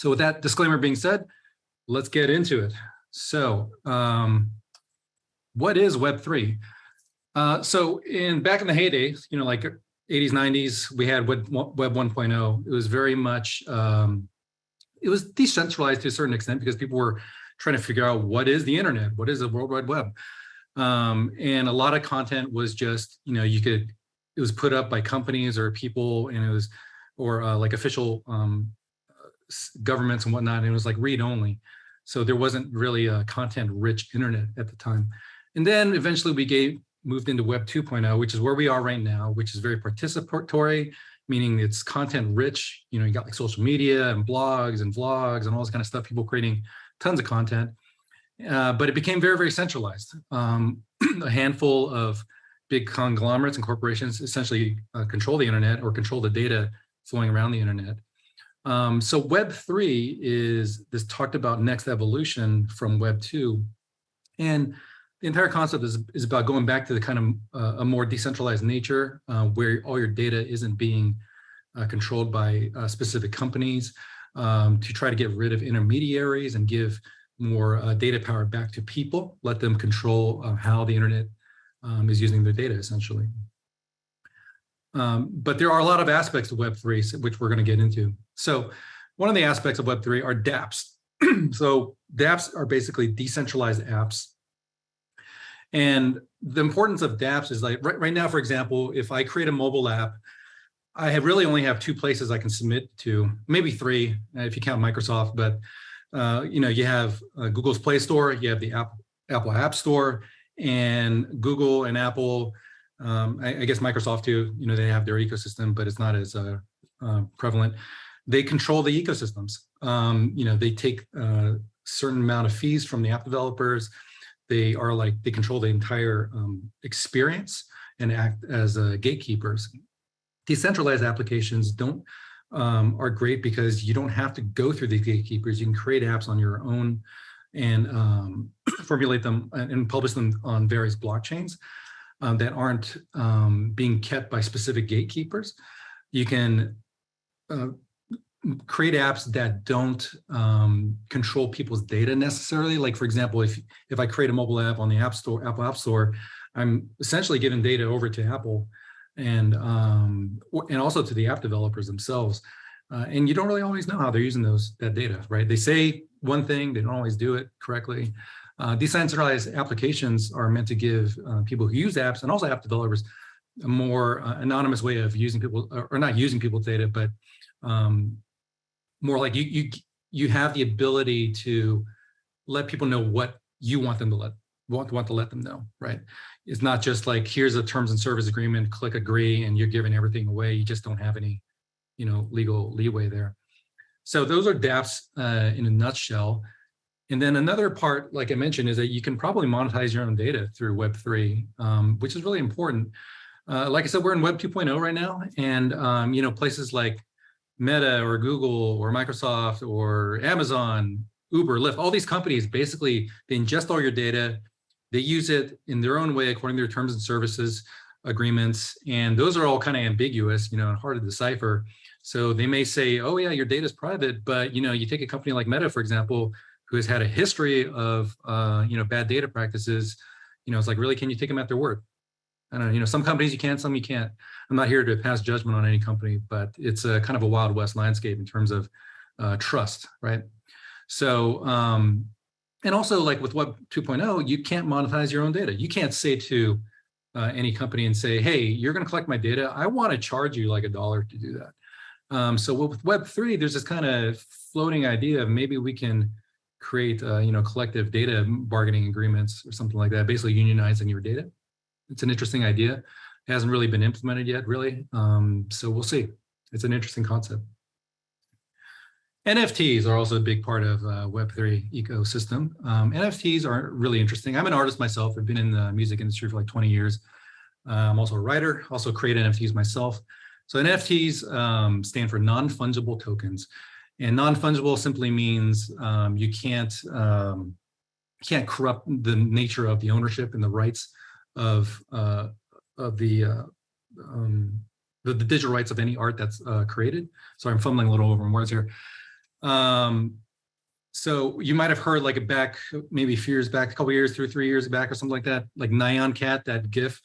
So with that disclaimer being said, let's get into it. So um, what is Web3? Uh, so in back in the heyday, you know, like 80s, 90s, we had Web, Web 1.0. It was very much, um, it was decentralized to a certain extent because people were trying to figure out what is the internet? What is the World Wide Web? Um, and a lot of content was just, you know, you could, it was put up by companies or people and it was, or uh, like official um, governments and whatnot. And it was like read only. So there wasn't really a content rich internet at the time. And then eventually we gave, moved into Web 2.0, which is where we are right now, which is very participatory, meaning it's content rich. You know, you got like social media and blogs and vlogs and all this kind of stuff, people creating tons of content. Uh, but it became very, very centralized. Um, a handful of big conglomerates and corporations essentially uh, control the internet or control the data flowing around the internet. Um, so Web 3 is this talked about next evolution from Web 2. And the entire concept is, is about going back to the kind of uh, a more decentralized nature uh, where all your data isn't being uh, controlled by uh, specific companies um, to try to get rid of intermediaries and give more uh, data power back to people, let them control uh, how the internet um, is using their data essentially. Um, but there are a lot of aspects of Web3, which we're going to get into. So one of the aspects of Web3 are dApps. so dApps are basically decentralized apps. And the importance of dApps is like right, right now, for example, if I create a mobile app, I have really only have two places I can submit to, maybe three if you count Microsoft, but uh, you know, you have uh, Google's Play Store, you have the Apple, Apple App Store, and Google and Apple um, I, I, guess Microsoft too, you know, they have their ecosystem, but it's not as uh, uh, prevalent. They control the ecosystems. Um, you know, they take a uh, certain amount of fees from the app developers. They are like, they control the entire um, experience and act as uh, gatekeepers. Decentralized applications don't um, are great because you don't have to go through these gatekeepers. You can create apps on your own and um, formulate them and publish them on various blockchains um, that aren't um, being kept by specific gatekeepers. You can uh, create apps that don't um, control people's data necessarily. Like for example, if if I create a mobile app on the App Store, Apple App Store, I'm essentially giving data over to Apple and um, and also to the app developers themselves. Uh, and you don't really always know how they're using those that data, right? They say one thing, they don't always do it correctly. Uh, decentralized applications are meant to give uh, people who use apps and also app developers a more uh, anonymous way of using people or not using people's data, but um, more like you, you, you have the ability to let people know what you want them to let want, want to let them know, right? It's not just like, here's a terms and service agreement, click agree, and you're giving everything away. You just don't have any, you know, legal leeway there. So those are dApps uh, in a nutshell. And then another part, like I mentioned, is that you can probably monetize your own data through Web3, um, which is really important. Uh, like I said, we're in Web 2.0 right now, and um, you know places like Meta or Google or Microsoft or Amazon, Uber, Lyft, all these companies basically they ingest all your data, they use it in their own way according to their terms and services agreements, and those are all kind of ambiguous, you know, and hard to decipher. So they may say, oh yeah, your data is private, but you know, you take a company like Meta, for example, who has had a history of, uh, you know, bad data practices, you know, it's like, really, can you take them at their word? I don't know, you know, some companies you can, some you can't. I'm not here to pass judgment on any company, but it's a kind of a wild west landscape in terms of uh, trust, right? So, um, and also like with Web 2.0, you can't monetize your own data. You can't say to uh, any company and say, hey, you're going to collect my data. I want to charge you like a dollar to do that. Um, so with Web3, there's this kind of floating idea of maybe we can create, uh, you know, collective data bargaining agreements or something like that, basically unionizing your data. It's an interesting idea. Hasn't really been implemented yet, really. Um, so we'll see. It's an interesting concept. NFTs are also a big part of uh, Web3 ecosystem. Um, NFTs are really interesting. I'm an artist myself. I've been in the music industry for like 20 years. Uh, I'm also a writer, also create NFTs myself. So NFTs um, stand for non-fungible tokens. And non-fungible simply means um, you can't um, can't corrupt the nature of the ownership and the rights of uh, of the, uh, um, the, the digital rights of any art that's uh, created. Sorry, I'm fumbling a little over my words here. Um, so you might have heard like a back, maybe a few years back, a couple years, or three years back or something like that, like Nyan Cat, that GIF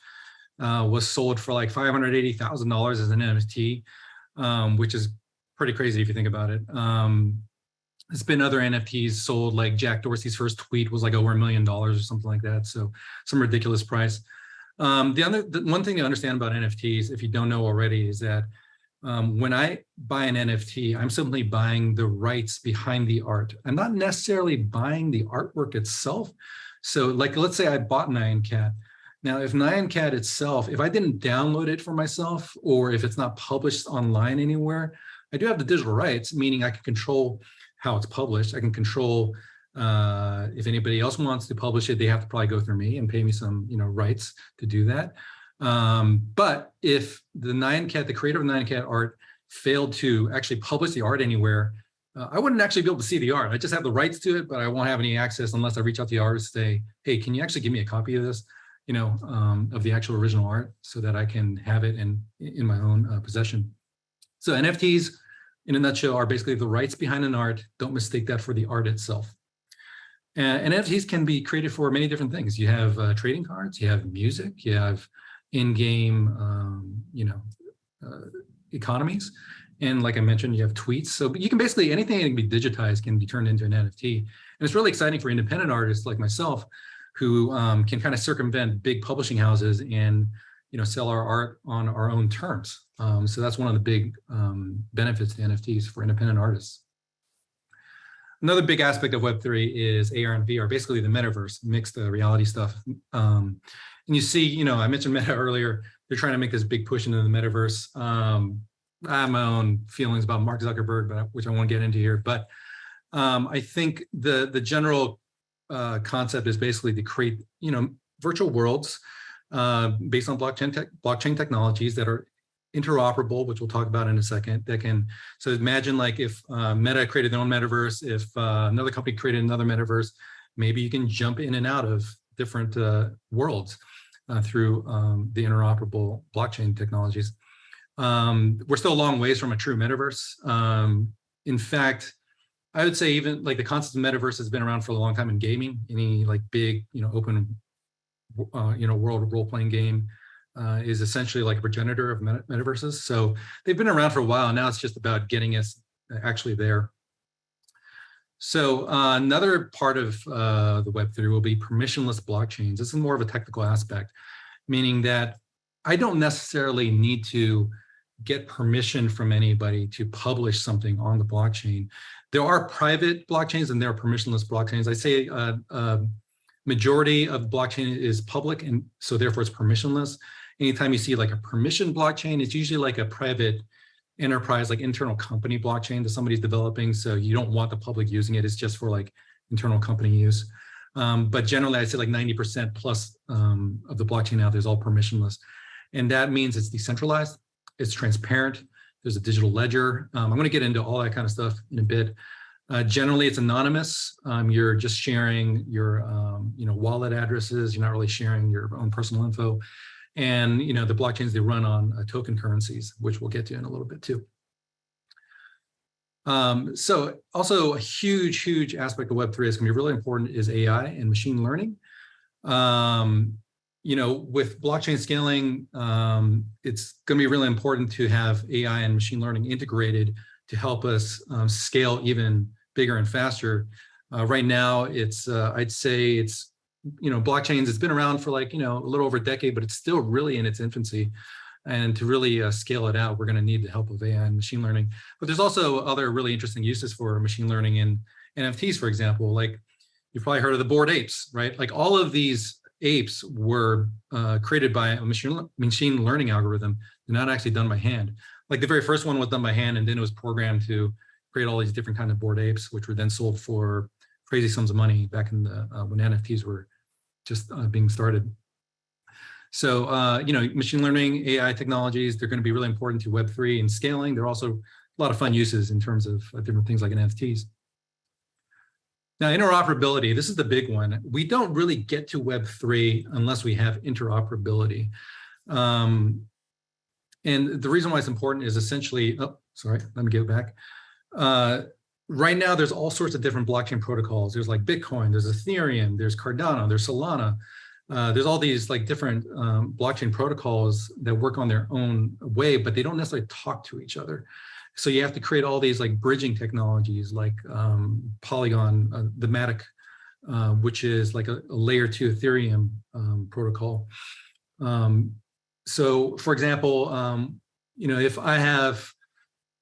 uh, was sold for like $580,000 as an NFT, um, which is pretty crazy if you think about it. Um, there's been other NFTs sold, like Jack Dorsey's first tweet was like over a million dollars or something like that. So some ridiculous price. Um, the other, the one thing to understand about NFTs, if you don't know already, is that um, when I buy an NFT, I'm simply buying the rights behind the art. I'm not necessarily buying the artwork itself. So like, let's say I bought Nyan Cat. Now, if Nyan Cat itself, if I didn't download it for myself, or if it's not published online anywhere, I do have the digital rights, meaning I can control how it's published. I can control uh, if anybody else wants to publish it, they have to probably go through me and pay me some, you know, rights to do that. Um, but if the Nyan Cat, the creator of Nyan Cat art failed to actually publish the art anywhere, uh, I wouldn't actually be able to see the art. I just have the rights to it, but I won't have any access unless I reach out to the artist and say, hey, can you actually give me a copy of this, you know, um, of the actual original art so that I can have it in, in my own uh, possession. So NFTs, in a nutshell, are basically the rights behind an art. Don't mistake that for the art itself. And NFTs can be created for many different things. You have uh, trading cards, you have music, you have in-game, um, you know, uh, economies. And like I mentioned, you have tweets. So you can basically, anything that can be digitized can be turned into an NFT. And it's really exciting for independent artists like myself who um, can kind of circumvent big publishing houses and, you know, sell our art on our own terms. Um, so that's one of the big um, benefits to NFTs for independent artists. Another big aspect of Web3 is AR and VR, basically the metaverse, mixed reality stuff. Um, and you see, you know, I mentioned Meta earlier, they're trying to make this big push into the metaverse. Um, I have my own feelings about Mark Zuckerberg, but which I won't get into here. But um, I think the the general uh, concept is basically to create, you know, virtual worlds uh, based on blockchain tech, blockchain technologies that are interoperable, which we'll talk about in a second, that can, so imagine like if uh, Meta created their own metaverse, if uh, another company created another metaverse, maybe you can jump in and out of different uh, worlds uh, through um, the interoperable blockchain technologies. Um, we're still a long ways from a true metaverse. Um, in fact, I would say even like the concept of metaverse has been around for a long time in gaming, any like big, you know, open, uh, you know, world role-playing game uh, is essentially like a progenitor of meta metaverses. So they've been around for a while. Now it's just about getting us actually there. So uh, another part of uh, the Web3 will be permissionless blockchains. This is more of a technical aspect, meaning that I don't necessarily need to get permission from anybody to publish something on the blockchain. There are private blockchains and there are permissionless blockchains. I say uh, uh, majority of blockchain is public and so therefore it's permissionless anytime you see like a permission blockchain, it's usually like a private enterprise, like internal company blockchain that somebody's developing. So you don't want the public using it. It's just for like internal company use. Um, but generally, I'd say like 90% plus um, of the blockchain out there is all permissionless. And that means it's decentralized, it's transparent, there's a digital ledger. Um, I'm going to get into all that kind of stuff in a bit. Uh, generally, it's anonymous. Um, you're just sharing your, um, you know, wallet addresses. You're not really sharing your own personal info and you know the blockchains they run on uh, token currencies, which we'll get to in a little bit too. Um, so also a huge, huge aspect of Web3 is going to be really important is AI and machine learning. Um, you know, with blockchain scaling, um, it's going to be really important to have AI and machine learning integrated to help us um, scale even bigger and faster. Uh, right now, it's uh, I'd say it's you know, blockchains, it's been around for like, you know, a little over a decade, but it's still really in its infancy. And to really uh, scale it out, we're going to need the help of AI and machine learning. But there's also other really interesting uses for machine learning in NFTs, for example, like you've probably heard of the bored apes, right? Like all of these apes were uh, created by a machine, machine learning algorithm. They're not actually done by hand. Like the very first one was done by hand and then it was programmed to create all these different kinds of bored apes, which were then sold for crazy sums of money back in the, uh, when NFTs were just uh, being started. So, uh, you know, machine learning, AI technologies, they're going to be really important to Web3 and scaling. They're also a lot of fun uses in terms of uh, different things like NFTs. Now, interoperability, this is the big one. We don't really get to Web3 unless we have interoperability. Um, and the reason why it's important is essentially, oh, sorry, let me get back. Uh, right now there's all sorts of different blockchain protocols. There's like Bitcoin, there's Ethereum, there's Cardano, there's Solana. Uh, there's all these like different um, blockchain protocols that work on their own way, but they don't necessarily talk to each other. So you have to create all these like bridging technologies like um, Polygon, uh, the Matic, uh, which is like a, a layer two Ethereum um, protocol. Um, so for example, um, you know, if I have,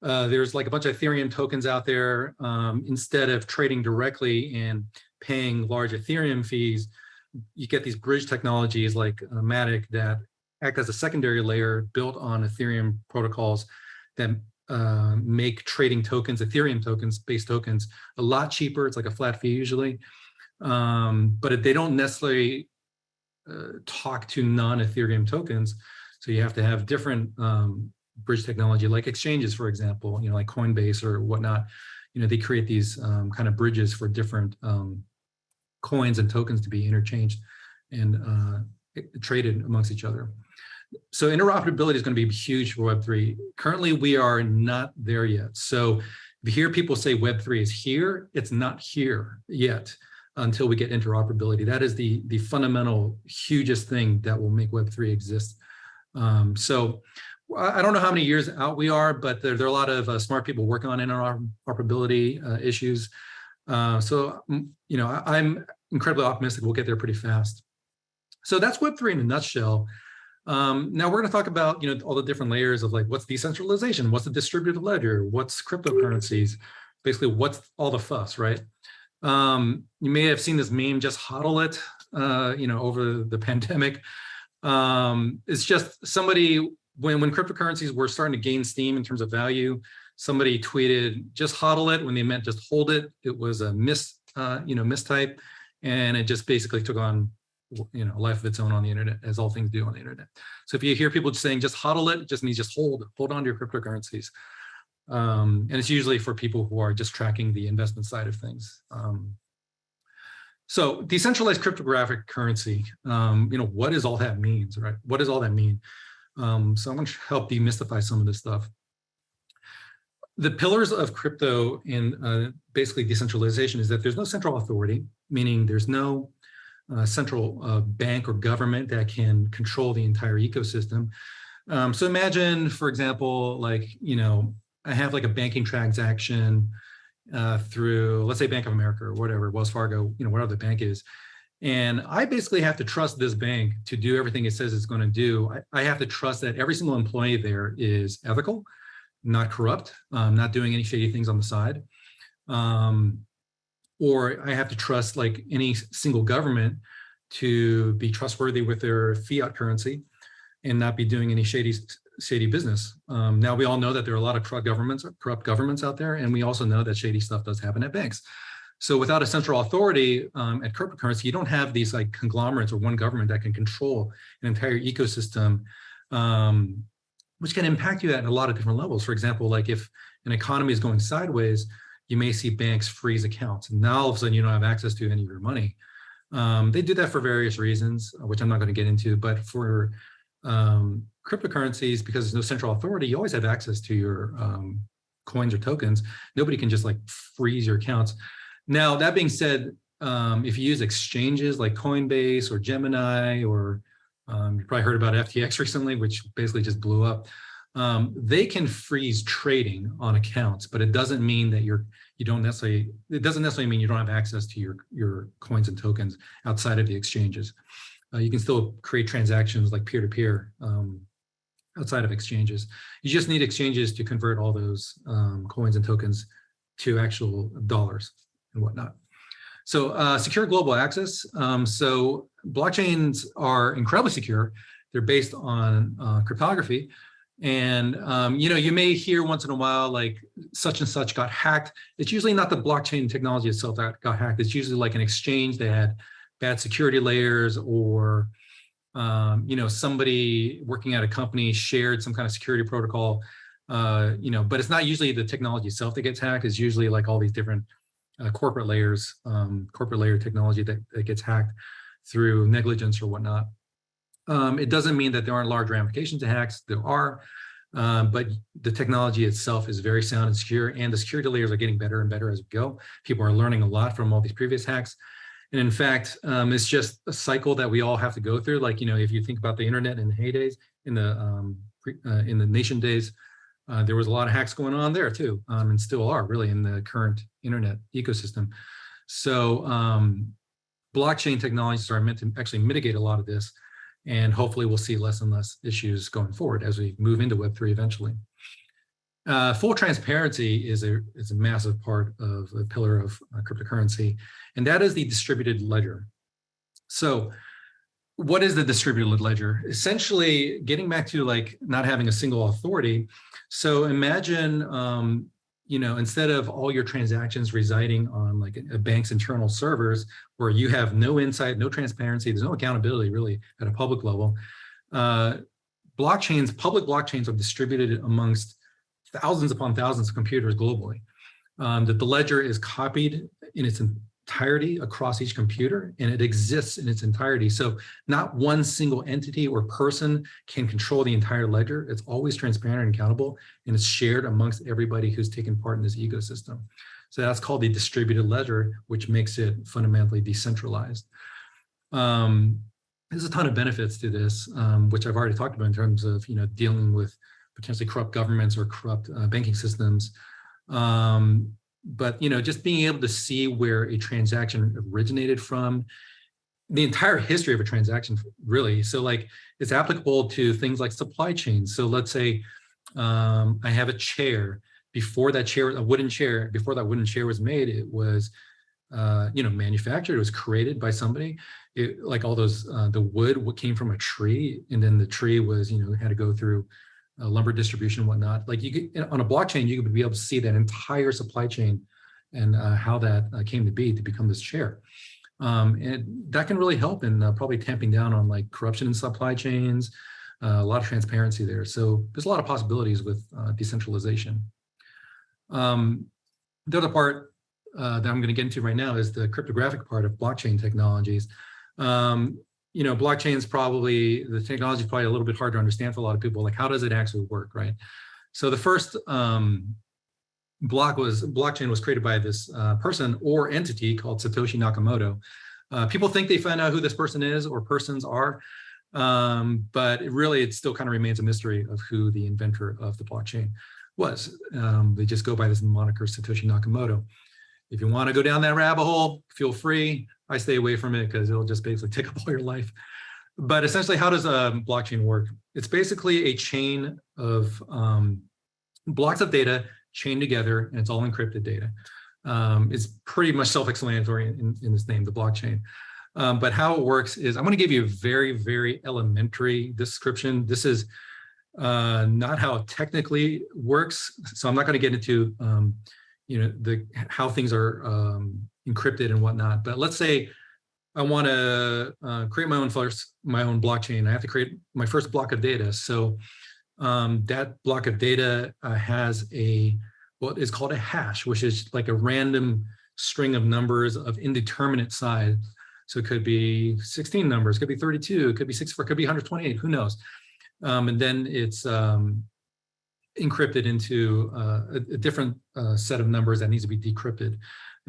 uh, there's like a bunch of Ethereum tokens out there, um, instead of trading directly and paying large Ethereum fees, you get these bridge technologies like Matic that act as a secondary layer built on Ethereum protocols that uh, make trading tokens, Ethereum tokens, base tokens, a lot cheaper. It's like a flat fee usually, um, but they don't necessarily uh, talk to non-Ethereum tokens. So you have to have different um, bridge technology like exchanges, for example, you know, like Coinbase or whatnot. You know, they create these um, kind of bridges for different um, coins and tokens to be interchanged and uh, traded amongst each other. So interoperability is going to be huge for Web3. Currently, we are not there yet. So if you hear people say Web3 is here, it's not here yet until we get interoperability. That is the, the fundamental, hugest thing that will make Web3 exist. Um, so I don't know how many years out we are, but there, there are a lot of uh, smart people working on interoperability uh, issues. Uh, so, mm, you know, I, am incredibly optimistic we'll get there pretty fast. So that's Web3 in a nutshell. Um, now we're going to talk about, you know, all the different layers of like, what's decentralization? What's the distributed ledger? What's cryptocurrencies? Basically, what's all the fuss, right? Um, you may have seen this meme, just hodl it, uh, you know, over the pandemic. Um, it's just somebody, when, when cryptocurrencies were starting to gain steam in terms of value, somebody tweeted just hodl it when they meant just hold it. It was a mis, uh, you know, mistype, and it just basically took on, you know, life of its own on the internet, as all things do on the internet. So if you hear people saying just hodl it, it just means just hold, hold on to your cryptocurrencies. Um, and it's usually for people who are just tracking the investment side of things. Um, so decentralized cryptographic currency, um, you know, what does all that means, right? What does all that mean? Um, so I want to help demystify some of this stuff the pillars of crypto and uh, basically decentralization is that there's no central authority, meaning there's no uh, central uh, bank or government that can control the entire ecosystem. Um, so imagine, for example, like, you know, I have like a banking transaction uh, through, let's say Bank of America or whatever, Wells Fargo, you know, whatever the bank is. And I basically have to trust this bank to do everything it says it's going to do. I, I have to trust that every single employee there is ethical, not corrupt, um, not doing any shady things on the side. Um, or I have to trust like any single government to be trustworthy with their fiat currency and not be doing any shady shady business. Um, now we all know that there are a lot of corrupt governments, corrupt governments out there, and we also know that shady stuff does happen at banks. So without a central authority um, at cryptocurrency, you don't have these like conglomerates or one government that can control an entire ecosystem um, which can impact you at a lot of different levels. For example, like if an economy is going sideways, you may see banks freeze accounts. And now all of a sudden you don't have access to any of your money. Um, they do that for various reasons, which I'm not going to get into, but for um, cryptocurrencies, because there's no central authority, you always have access to your um, coins or tokens. Nobody can just like freeze your accounts. Now, that being said, um, if you use exchanges like Coinbase or Gemini or um, you probably heard about FTX recently, which basically just blew up. Um, they can freeze trading on accounts, but it doesn't mean that you're you don't necessarily it doesn't necessarily mean you don't have access to your your coins and tokens outside of the exchanges. Uh, you can still create transactions like peer-to-peer um, outside of exchanges. You just need exchanges to convert all those um, coins and tokens to actual dollars and whatnot. So uh, secure global access. Um, so blockchains are incredibly secure. They're based on uh, cryptography. And, um, you know, you may hear once in a while, like such and such got hacked. It's usually not the blockchain technology itself that got hacked. It's usually like an exchange that had bad security layers or, um, you know, somebody working at a company shared some kind of security protocol, uh, you know, but it's not usually the technology itself that gets hacked. It's usually like all these different uh, corporate layers, um, corporate layer technology that, that gets hacked through negligence or whatnot. Um, it doesn't mean that there aren't large ramifications to hacks. There are. Um, but the technology itself is very sound and secure, and the security layers are getting better and better as we go. People are learning a lot from all these previous hacks. And in fact, um, it's just a cycle that we all have to go through. Like, you know, if you think about the internet in the heydays, in the um, uh, in the nation days, uh, there was a lot of hacks going on there too, um, and still are really in the current internet ecosystem. So um, blockchain technologies are meant to actually mitigate a lot of this. And hopefully we'll see less and less issues going forward as we move into Web3 eventually. Uh, full transparency is a, is a massive part of a pillar of uh, cryptocurrency, and that is the distributed ledger. So what is the distributed ledger? Essentially, getting back to like not having a single authority. So imagine um, you know, instead of all your transactions residing on like a bank's internal servers where you have no insight, no transparency, there's no accountability really at a public level, uh, blockchains, public blockchains are distributed amongst thousands upon thousands of computers globally. Um, that the ledger is copied in its entirety across each computer and it exists in its entirety. So not one single entity or person can control the entire ledger. It's always transparent and accountable and it's shared amongst everybody who's taken part in this ecosystem. So that's called the distributed ledger, which makes it fundamentally decentralized. Um, there's a ton of benefits to this, um, which I've already talked about in terms of you know dealing with potentially corrupt governments or corrupt uh, banking systems. Um, but you know, just being able to see where a transaction originated from, the entire history of a transaction, really. So like it's applicable to things like supply chains. So let's say um, I have a chair. Before that chair, a wooden chair, before that wooden chair was made, it was uh, you know, manufactured. It was created by somebody. It, like all those, uh, the wood came from a tree, and then the tree was, you know, had to go through uh, lumber distribution and whatnot. Like you could, on a blockchain, you could be able to see that entire supply chain and uh, how that uh, came to be to become this chair. Um, and that can really help in uh, probably tamping down on like corruption in supply chains, uh, a lot of transparency there. So there's a lot of possibilities with uh, decentralization. Um, the other part that I'm going to get into right now is the cryptographic part of blockchain technologies. Um, you know, blockchain is probably, the technology is probably a little bit hard to understand for a lot of people, like how does it actually work, right? So the first um, block was, blockchain was created by this uh, person or entity called Satoshi Nakamoto. Uh, people think they find out who this person is or persons are, um, but it really, it still kind of remains a mystery of who the inventor of the blockchain was. Um, they just go by this moniker Satoshi Nakamoto. If you want to go down that rabbit hole, feel free. I stay away from it because it'll just basically take up all your life. But essentially, how does a blockchain work? It's basically a chain of um, blocks of data chained together, and it's all encrypted data. Um, it's pretty much self-explanatory in, in, this name, the blockchain. Um, but how it works is, I'm going to give you a very, very elementary description. This is uh, not how it technically works. So I'm not going to get into, um, you know, the how things are um, encrypted and whatnot. But let's say I want to uh, create my own first, my own blockchain. I have to create my first block of data. So um, that block of data uh, has a what is called a hash, which is like a random string of numbers of indeterminate size. So it could be 16 numbers, could be 32, it could be 64, could be 128, who knows? Um, and then it's um, encrypted into uh, a, a, different uh, set of numbers that needs to be decrypted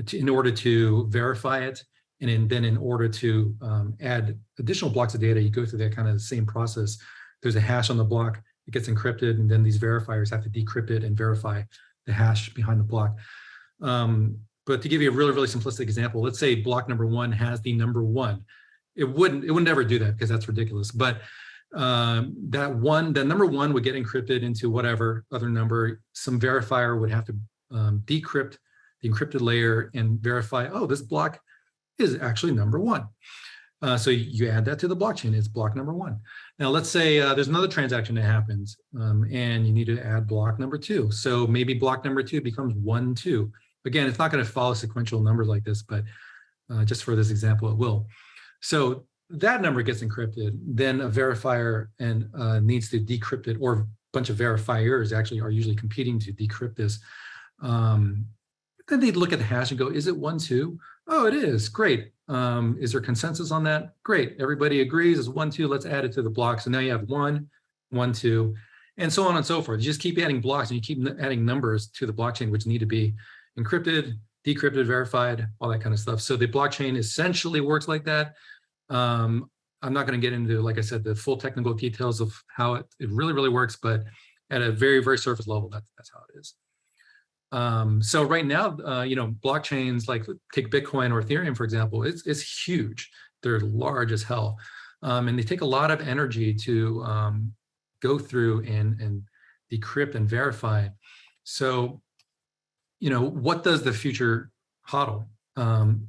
to, in order to verify it. And in, then in order to um, add additional blocks of data, you go through that kind of the same process. There's a hash on the block, it gets encrypted, and then these verifiers have to decrypt it and verify the hash behind the block. Um, but to give you a really, really simplistic example, let's say block number one has the number one. It wouldn't, it would never do that because that's ridiculous. But um, that one, that number one would get encrypted into whatever other number. Some verifier would have to um, decrypt the encrypted layer and verify, oh, this block is actually number one. Uh, so you add that to the blockchain, it's block number one. Now let's say uh, there's another transaction that happens um, and you need to add block number two. So maybe block number two becomes one, two. Again, it's not gonna follow sequential numbers like this, but uh, just for this example, it will. So that number gets encrypted, then a verifier and uh, needs to decrypt it or a bunch of verifiers actually are usually competing to decrypt this. Um, then they'd look at the hash and go, is it one, two? Oh, it is, great. Um, is there consensus on that? Great, everybody agrees, it's one, two, let's add it to the block. So now you have one, one, two, and so on and so forth. You just keep adding blocks and you keep adding numbers to the blockchain, which need to be encrypted, decrypted, verified, all that kind of stuff. So the blockchain essentially works like that. Um, I'm not going to get into, like I said, the full technical details of how it, it really, really works, but at a very, very surface level, that's, that's how it is. Um, so right now, uh, you know, blockchains like take Bitcoin or Ethereum, for example, it's, it's huge. They're large as hell. Um, and they take a lot of energy to um, go through and, and decrypt and verify. So, you know, what does the future hodl? Um,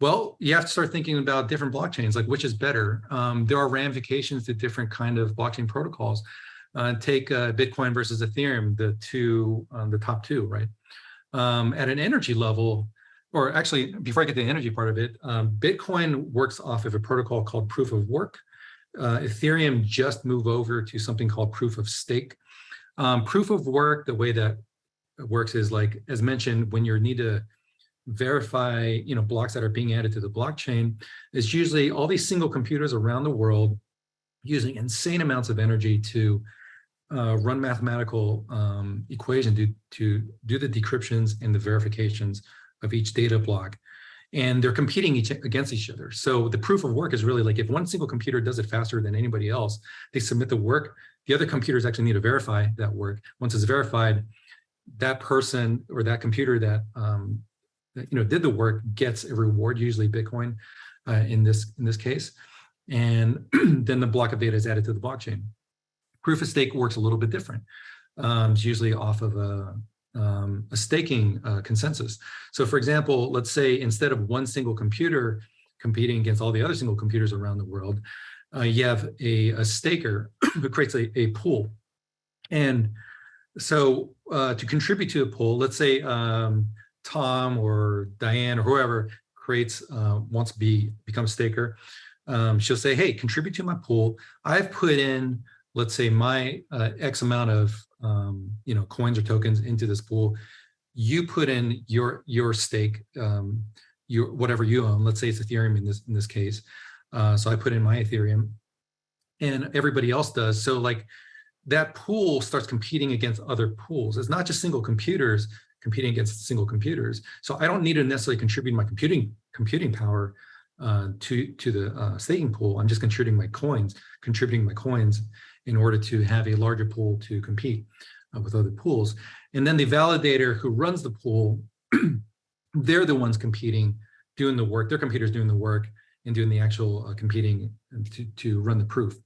well, you have to start thinking about different blockchains, like which is better. Um, there are ramifications to different kind of blockchain protocols. Uh, take uh, Bitcoin versus Ethereum, the two, um, the top two, right? Um, at an energy level, or actually, before I get to the energy part of it, um, Bitcoin works off of a protocol called proof of work. Uh, Ethereum just move over to something called proof of stake. Um, proof of work, the way that works is like, as mentioned, when you need to verify, you know, blocks that are being added to the blockchain, is usually all these single computers around the world using insane amounts of energy to uh, run mathematical um, equation to, to do the decryptions and the verifications of each data block. And they're competing each against each other. So the proof of work is really like if one single computer does it faster than anybody else, they submit the work, the other computers actually need to verify that work. Once it's verified, that person or that computer that um, you know, did the work gets a reward, usually Bitcoin uh, in this in this case. And then the block of data is added to the blockchain. Proof of stake works a little bit different. Um, it's usually off of a, um, a staking uh, consensus. So for example, let's say instead of one single computer competing against all the other single computers around the world, uh, you have a, a staker who creates a, a pool. And so uh, to contribute to a pool, let's say um, Tom or Diane or whoever creates, uh, wants to be become staker, um, she'll say, hey, contribute to my pool. I've put in, let's say my uh, X amount of, um, you know, coins or tokens into this pool. You put in your, your stake, um, your, whatever you own, let's say it's Ethereum in this, in this case. Uh, so I put in my Ethereum and everybody else does. So like that pool starts competing against other pools. It's not just single computers, competing against single computers. So I don't need to necessarily contribute my computing computing power uh, to to the uh, staking pool. I'm just contributing my coins, contributing my coins in order to have a larger pool to compete uh, with other pools. And then the validator who runs the pool, they're the ones competing, doing the work. Their computer's doing the work and doing the actual uh, competing to to run the proof.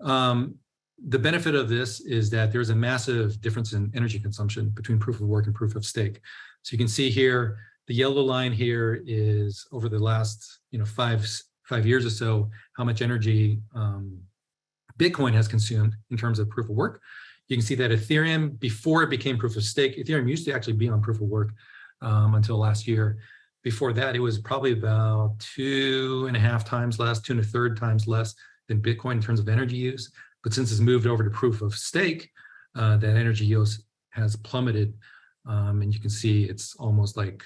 Um, the benefit of this is that there's a massive difference in energy consumption between proof of work and proof of stake. So you can see here, the yellow line here is over the last you know five five years or so, how much energy um, Bitcoin has consumed in terms of proof of work. You can see that Ethereum, before it became proof of stake, Ethereum used to actually be on proof of work um, until last year. Before that, it was probably about two and a half times less, two and a third times less than Bitcoin in terms of energy use. But since it's moved over to proof of stake, uh, that energy use has plummeted. Um, and you can see it's almost like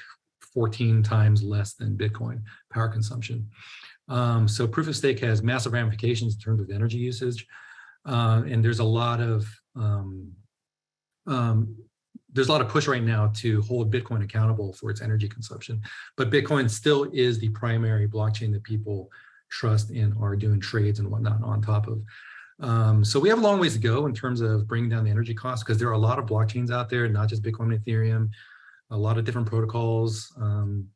14 times less than Bitcoin power consumption. Um, so proof of stake has massive ramifications in terms of energy usage. Uh, and there's a lot of um, um, there's a lot of push right now to hold Bitcoin accountable for its energy consumption. But Bitcoin still is the primary blockchain that people trust and are doing trades and whatnot on top of. Um, so we have a long ways to go in terms of bringing down the energy costs because there are a lot of blockchains out there, not just Bitcoin and Ethereum, a lot of different protocols. Um,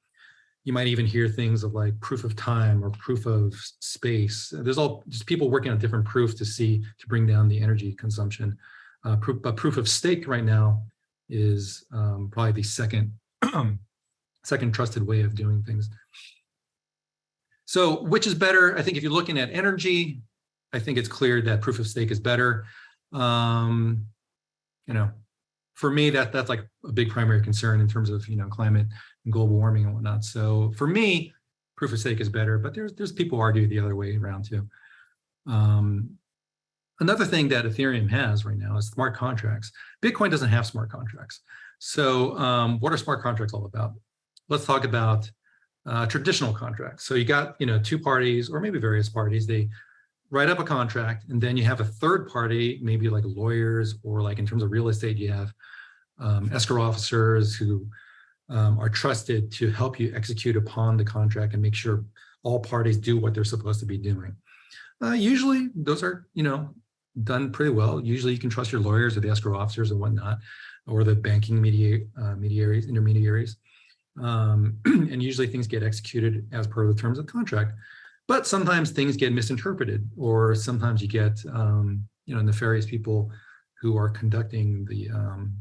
you might even hear things of like proof of time or proof of space. There's all just people working on different proofs to see to bring down the energy consumption. Uh, proof, but proof of stake right now is um, probably the second second trusted way of doing things. So which is better? I think if you're looking at energy, I think it's clear that proof of stake is better. Um, you know, for me, that that's like a big primary concern in terms of you know climate and global warming and whatnot. So for me, proof of stake is better, but there's there's people argue the other way around too. Um, another thing that Ethereum has right now is smart contracts. Bitcoin doesn't have smart contracts. So um, what are smart contracts all about? Let's talk about uh, traditional contracts. So you got you know two parties or maybe various parties. They write up a contract, and then you have a third party, maybe like lawyers, or like in terms of real estate, you have um, escrow officers who um, are trusted to help you execute upon the contract and make sure all parties do what they're supposed to be doing. Uh, usually those are, you know, done pretty well. Usually you can trust your lawyers or the escrow officers and whatnot, or the banking media, uh, mediaries, intermediaries. Um, and usually things get executed as per the terms of the contract. But sometimes things get misinterpreted, or sometimes you get, um, you know, nefarious people who are conducting the um,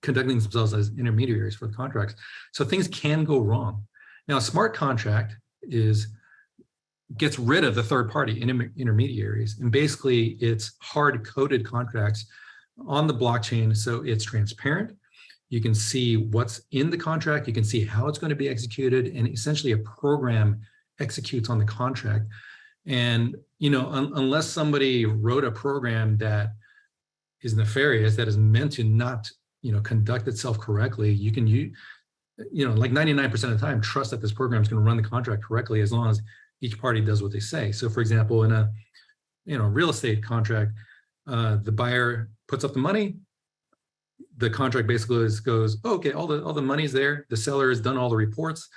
conducting themselves as intermediaries for the contracts. So things can go wrong. Now, a smart contract is gets rid of the third party inter intermediaries. And basically it's hard coded contracts on the blockchain. So it's transparent. You can see what's in the contract. You can see how it's going to be executed and essentially a program executes on the contract. And, you know, un unless somebody wrote a program that is nefarious, that is meant to not, you know, conduct itself correctly, you can use, you know, like 99% of the time, trust that this program is going to run the contract correctly as long as each party does what they say. So for example, in a you know real estate contract, uh, the buyer puts up the money, the contract basically is, goes, oh, okay, all the all the money's there. The seller has done all the reports.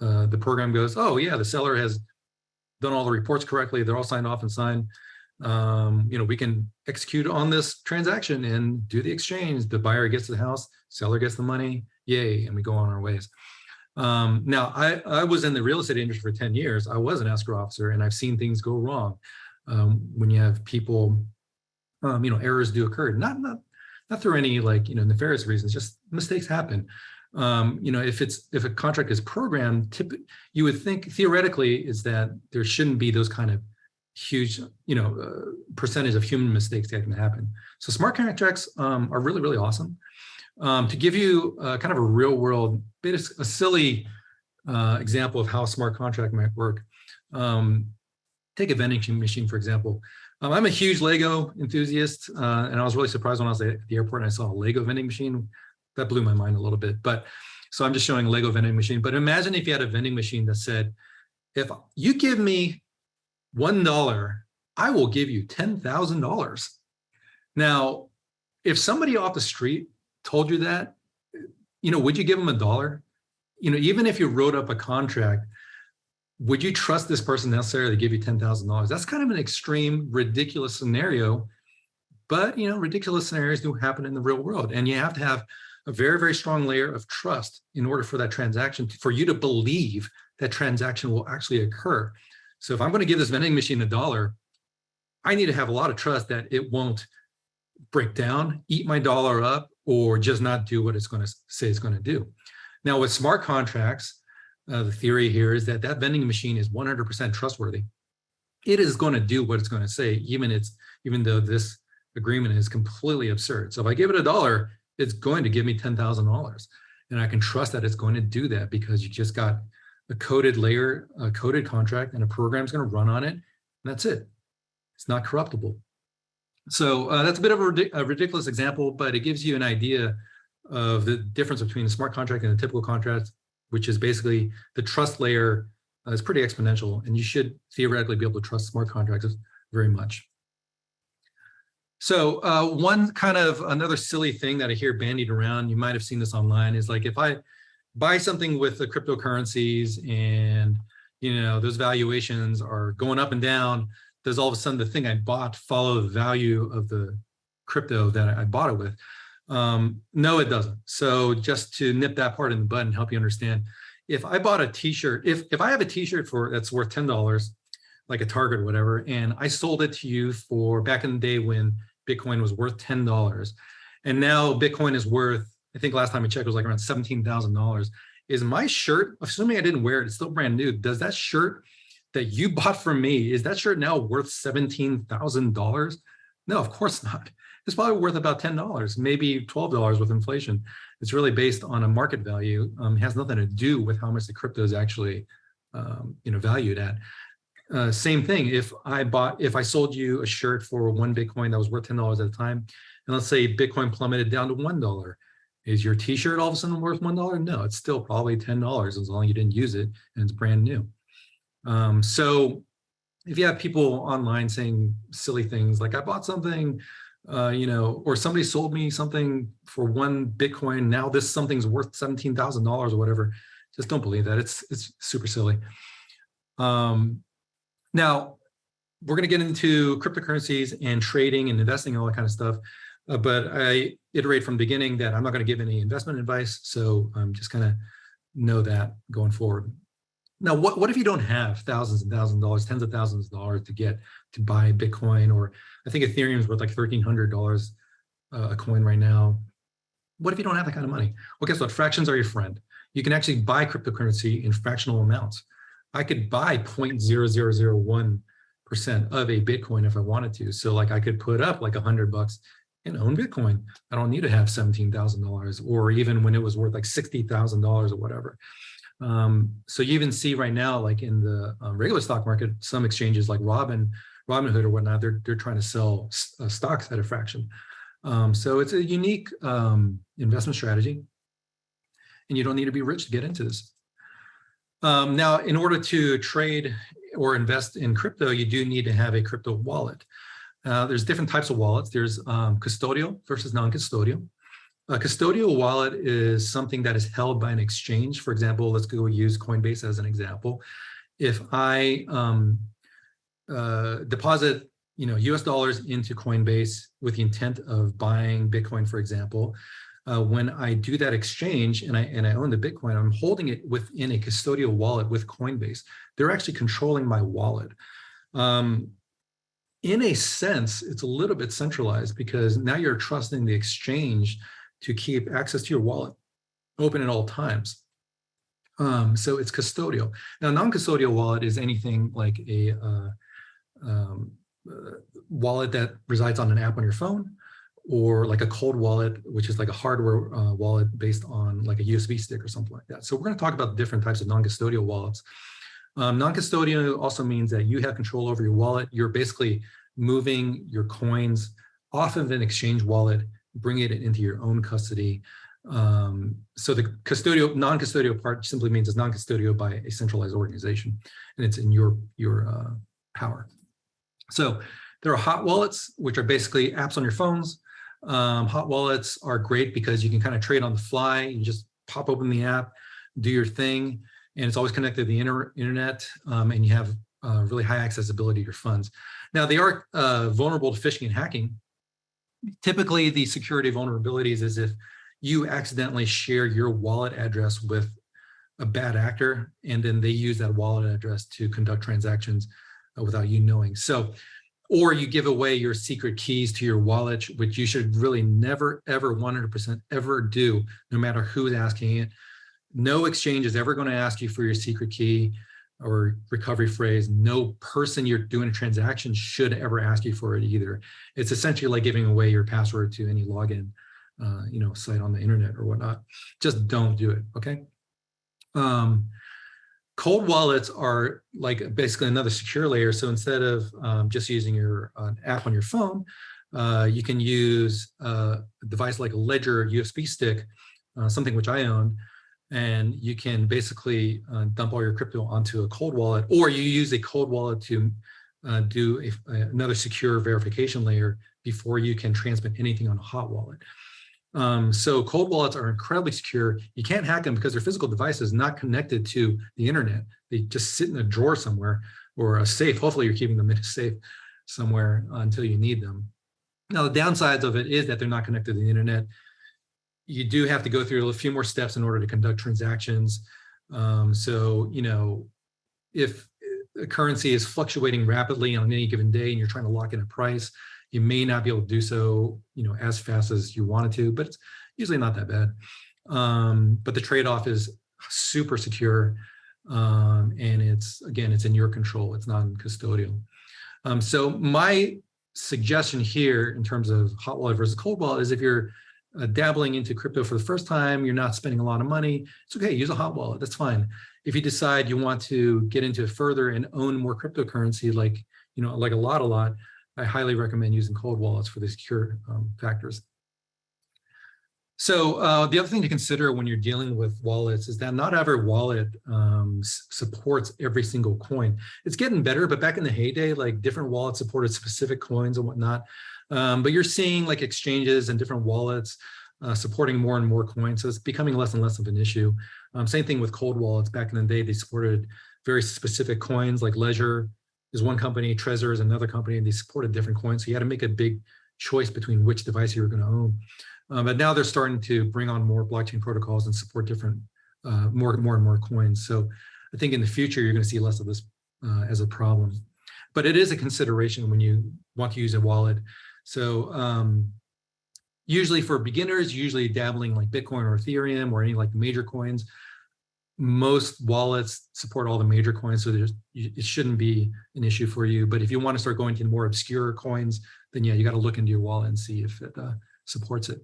Uh, the program goes, oh yeah, the seller has done all the reports correctly. They're all signed off and signed. Um, you know, we can execute on this transaction and do the exchange. The buyer gets the house, seller gets the money, yay, and we go on our ways. Um, now, I, I was in the real estate industry for 10 years. I was an escrow officer and I've seen things go wrong um, when you have people, um, you know, errors do occur, not, not, not through any like, you know, nefarious reasons, just mistakes happen. Um, you know, if it's, if a contract is programmed, tip, you would think theoretically is that there shouldn't be those kind of huge, you know, uh, percentage of human mistakes that can happen. So smart contracts um, are really, really awesome. Um, to give you uh, kind of a real world, bit of a silly uh, example of how smart contract might work. Um, take a vending machine, for example. Um, I'm a huge Lego enthusiast, uh, and I was really surprised when I was at the airport and I saw a Lego vending machine. That blew my mind a little bit, but so I'm just showing Lego vending machine. But imagine if you had a vending machine that said, if you give me $1, I will give you $10,000. Now, if somebody off the street told you that, you know, would you give them a dollar? You know, even if you wrote up a contract, would you trust this person necessarily to give you $10,000? That's kind of an extreme, ridiculous scenario, but you know, ridiculous scenarios do happen in the real world. And you have to have a very, very strong layer of trust in order for that transaction, for you to believe that transaction will actually occur. So if I'm going to give this vending machine a dollar, I need to have a lot of trust that it won't break down, eat my dollar up, or just not do what it's going to say it's going to do. Now with smart contracts, uh, the theory here is that that vending machine is 100% trustworthy. It is going to do what it's going to say, even it's even though this agreement is completely absurd. So if I give it a dollar, it's going to give me $10,000. And I can trust that it's going to do that because you just got a coded layer, a coded contract, and a program is going to run on it. And that's it. It's not corruptible. So uh, that's a bit of a, a, ridiculous example, but it gives you an idea of the difference between a smart contract and a typical contract, which is basically the trust layer uh, is pretty exponential, and you should theoretically be able to trust smart contracts very much. So uh, one kind of another silly thing that I hear bandied around, you might have seen this online, is like if I buy something with the cryptocurrencies and you know those valuations are going up and down, does all of a sudden the thing I bought follow the value of the crypto that I bought it with? Um, no, it doesn't. So just to nip that part in the bud and help you understand, if I bought a t-shirt, if, if I have a t-shirt for that's worth $10, like a Target or whatever, and I sold it to you for back in the day when Bitcoin was worth $10, and now Bitcoin is worth, I think last time I checked, it was like around $17,000. Is my shirt, assuming I didn't wear it, it's still brand new, does that shirt that you bought from me, is that shirt now worth $17,000? No, of course not. It's probably worth about $10, maybe $12 with inflation. It's really based on a market value. Um, has nothing to do with how much the crypto is actually um, you know, valued at. Uh, same thing, if I bought, if I sold you a shirt for one Bitcoin that was worth $10 at a time, and let's say Bitcoin plummeted down to $1, is your t-shirt all of a sudden worth $1? No, it's still probably $10 as long as you didn't use it and it's brand new. Um, so if you have people online saying silly things like I bought something, uh, you know, or somebody sold me something for one Bitcoin, now this something's worth $17,000 or whatever, just don't believe that. It's, it's super silly. Um, now, we're going to get into cryptocurrencies and trading and investing and all that kind of stuff. Uh, but I iterate from the beginning that I'm not going to give any investment advice. So I'm just kind of know that going forward. Now, what, what if you don't have thousands and thousands of dollars, tens of thousands of dollars to get to buy Bitcoin, or I think Ethereum is worth like $1,300 uh, a coin right now. What if you don't have that kind of money? Well, guess what? Fractions are your friend. You can actually buy cryptocurrency in fractional amounts. I could buy 0.0001 percent of a Bitcoin if I wanted to. So like I could put up like a hundred bucks and own Bitcoin. I don't need to have $17,000 or even when it was worth like $60,000 or whatever. Um, so you even see right now, like in the um, regular stock market, some exchanges like Robin, Robinhood or whatnot, they're, they're trying to sell uh, stocks at a fraction. Um, so it's a unique um, investment strategy and you don't need to be rich to get into this. Um, now, in order to trade or invest in crypto, you do need to have a crypto wallet. Uh, there's different types of wallets. There's um, custodial versus non-custodial. A custodial wallet is something that is held by an exchange. For example, let's go use Coinbase as an example. If I um, uh, deposit you know, US dollars into Coinbase with the intent of buying Bitcoin, for example, uh, when I do that exchange and I, and I own the Bitcoin, I'm holding it within a custodial wallet with Coinbase. They're actually controlling my wallet. Um, in a sense, it's a little bit centralized because now you're trusting the exchange to keep access to your wallet open at all times. Um, so it's custodial. Now, a non-custodial wallet is anything like a uh, um, uh, wallet that resides on an app on your phone or like a cold wallet, which is like a hardware uh, wallet based on like a USB stick or something like that. So we're going to talk about different types of non-custodial wallets. Um, non-custodial also means that you have control over your wallet. You're basically moving your coins off of an exchange wallet, bringing it into your own custody. Um, so the custodial, non-custodial part simply means it's non-custodial by a centralized organization, and it's in your your uh, power. So there are hot wallets, which are basically apps on your phones um, hot wallets are great because you can kind of trade on the fly. You just pop open the app, do your thing, and it's always connected to the inter internet, um, and you have uh, really high accessibility to your funds. Now, they are uh, vulnerable to phishing and hacking. Typically, the security vulnerabilities is if you accidentally share your wallet address with a bad actor, and then they use that wallet address to conduct transactions uh, without you knowing. So or you give away your secret keys to your wallet, which you should really never, ever 100% ever do, no matter who's asking it. No exchange is ever going to ask you for your secret key or recovery phrase. No person you're doing a transaction should ever ask you for it either. It's essentially like giving away your password to any login, uh, you know, site on the internet or whatnot. Just don't do it. Okay. Um, Cold wallets are like basically another secure layer. So instead of um, just using your uh, app on your phone, uh, you can use uh, a device like a Ledger USB stick, uh, something which I own, and you can basically uh, dump all your crypto onto a cold wallet, or you use a cold wallet to do a, another secure verification layer before you can transmit anything on a hot wallet. Um, so cold wallets are incredibly secure. You can't hack them because their physical device is not connected to the internet. They just sit in a drawer somewhere or a safe. Hopefully you're keeping them in a safe somewhere until you need them. Now the downsides of it is that they're not connected to the internet. You do have to go through a few more steps in order to conduct transactions. Um, so, you know, if a currency is fluctuating rapidly on any given day and you're trying to lock in a price, you may not be able to do so, you know, as fast as you wanted to, but it's usually not that bad. Um, but the trade-off is super secure. Um, and it's, again, it's in your control. It's non-custodial. Um, so my suggestion here in terms of hot wallet versus cold wallet is if you're uh, dabbling into crypto for the first time, you're not spending a lot of money, it's okay, use a hot wallet, that's fine. If you decide you want to get into it further and own more cryptocurrency, like, you know, like a lot, a lot, I highly recommend using cold wallets for the secure um, factors. So uh, the other thing to consider when you're dealing with wallets is that not every wallet um, supports every single coin. It's getting better, but back in the heyday, like different wallets supported specific coins and whatnot. Um, but you're seeing like exchanges and different wallets uh, supporting more and more coins. So it's becoming less and less of an issue. Um, same thing with cold wallets. Back in the day, they supported very specific coins like Ledger is one company, Trezor is another company, and they supported different coins. So you had to make a big choice between which device you were going to own. Um, but now they're starting to bring on more blockchain protocols and support different, uh, more, more and more coins. So I think in the future, you're going to see less of this uh, as a problem. But it is a consideration when you want to use a wallet. So um, usually for beginners, usually dabbling like Bitcoin or Ethereum or any like major coins, most wallets support all the major coins, so it shouldn't be an issue for you. But if you want to start going to more obscure coins, then yeah, you got to look into your wallet and see if it uh, supports it.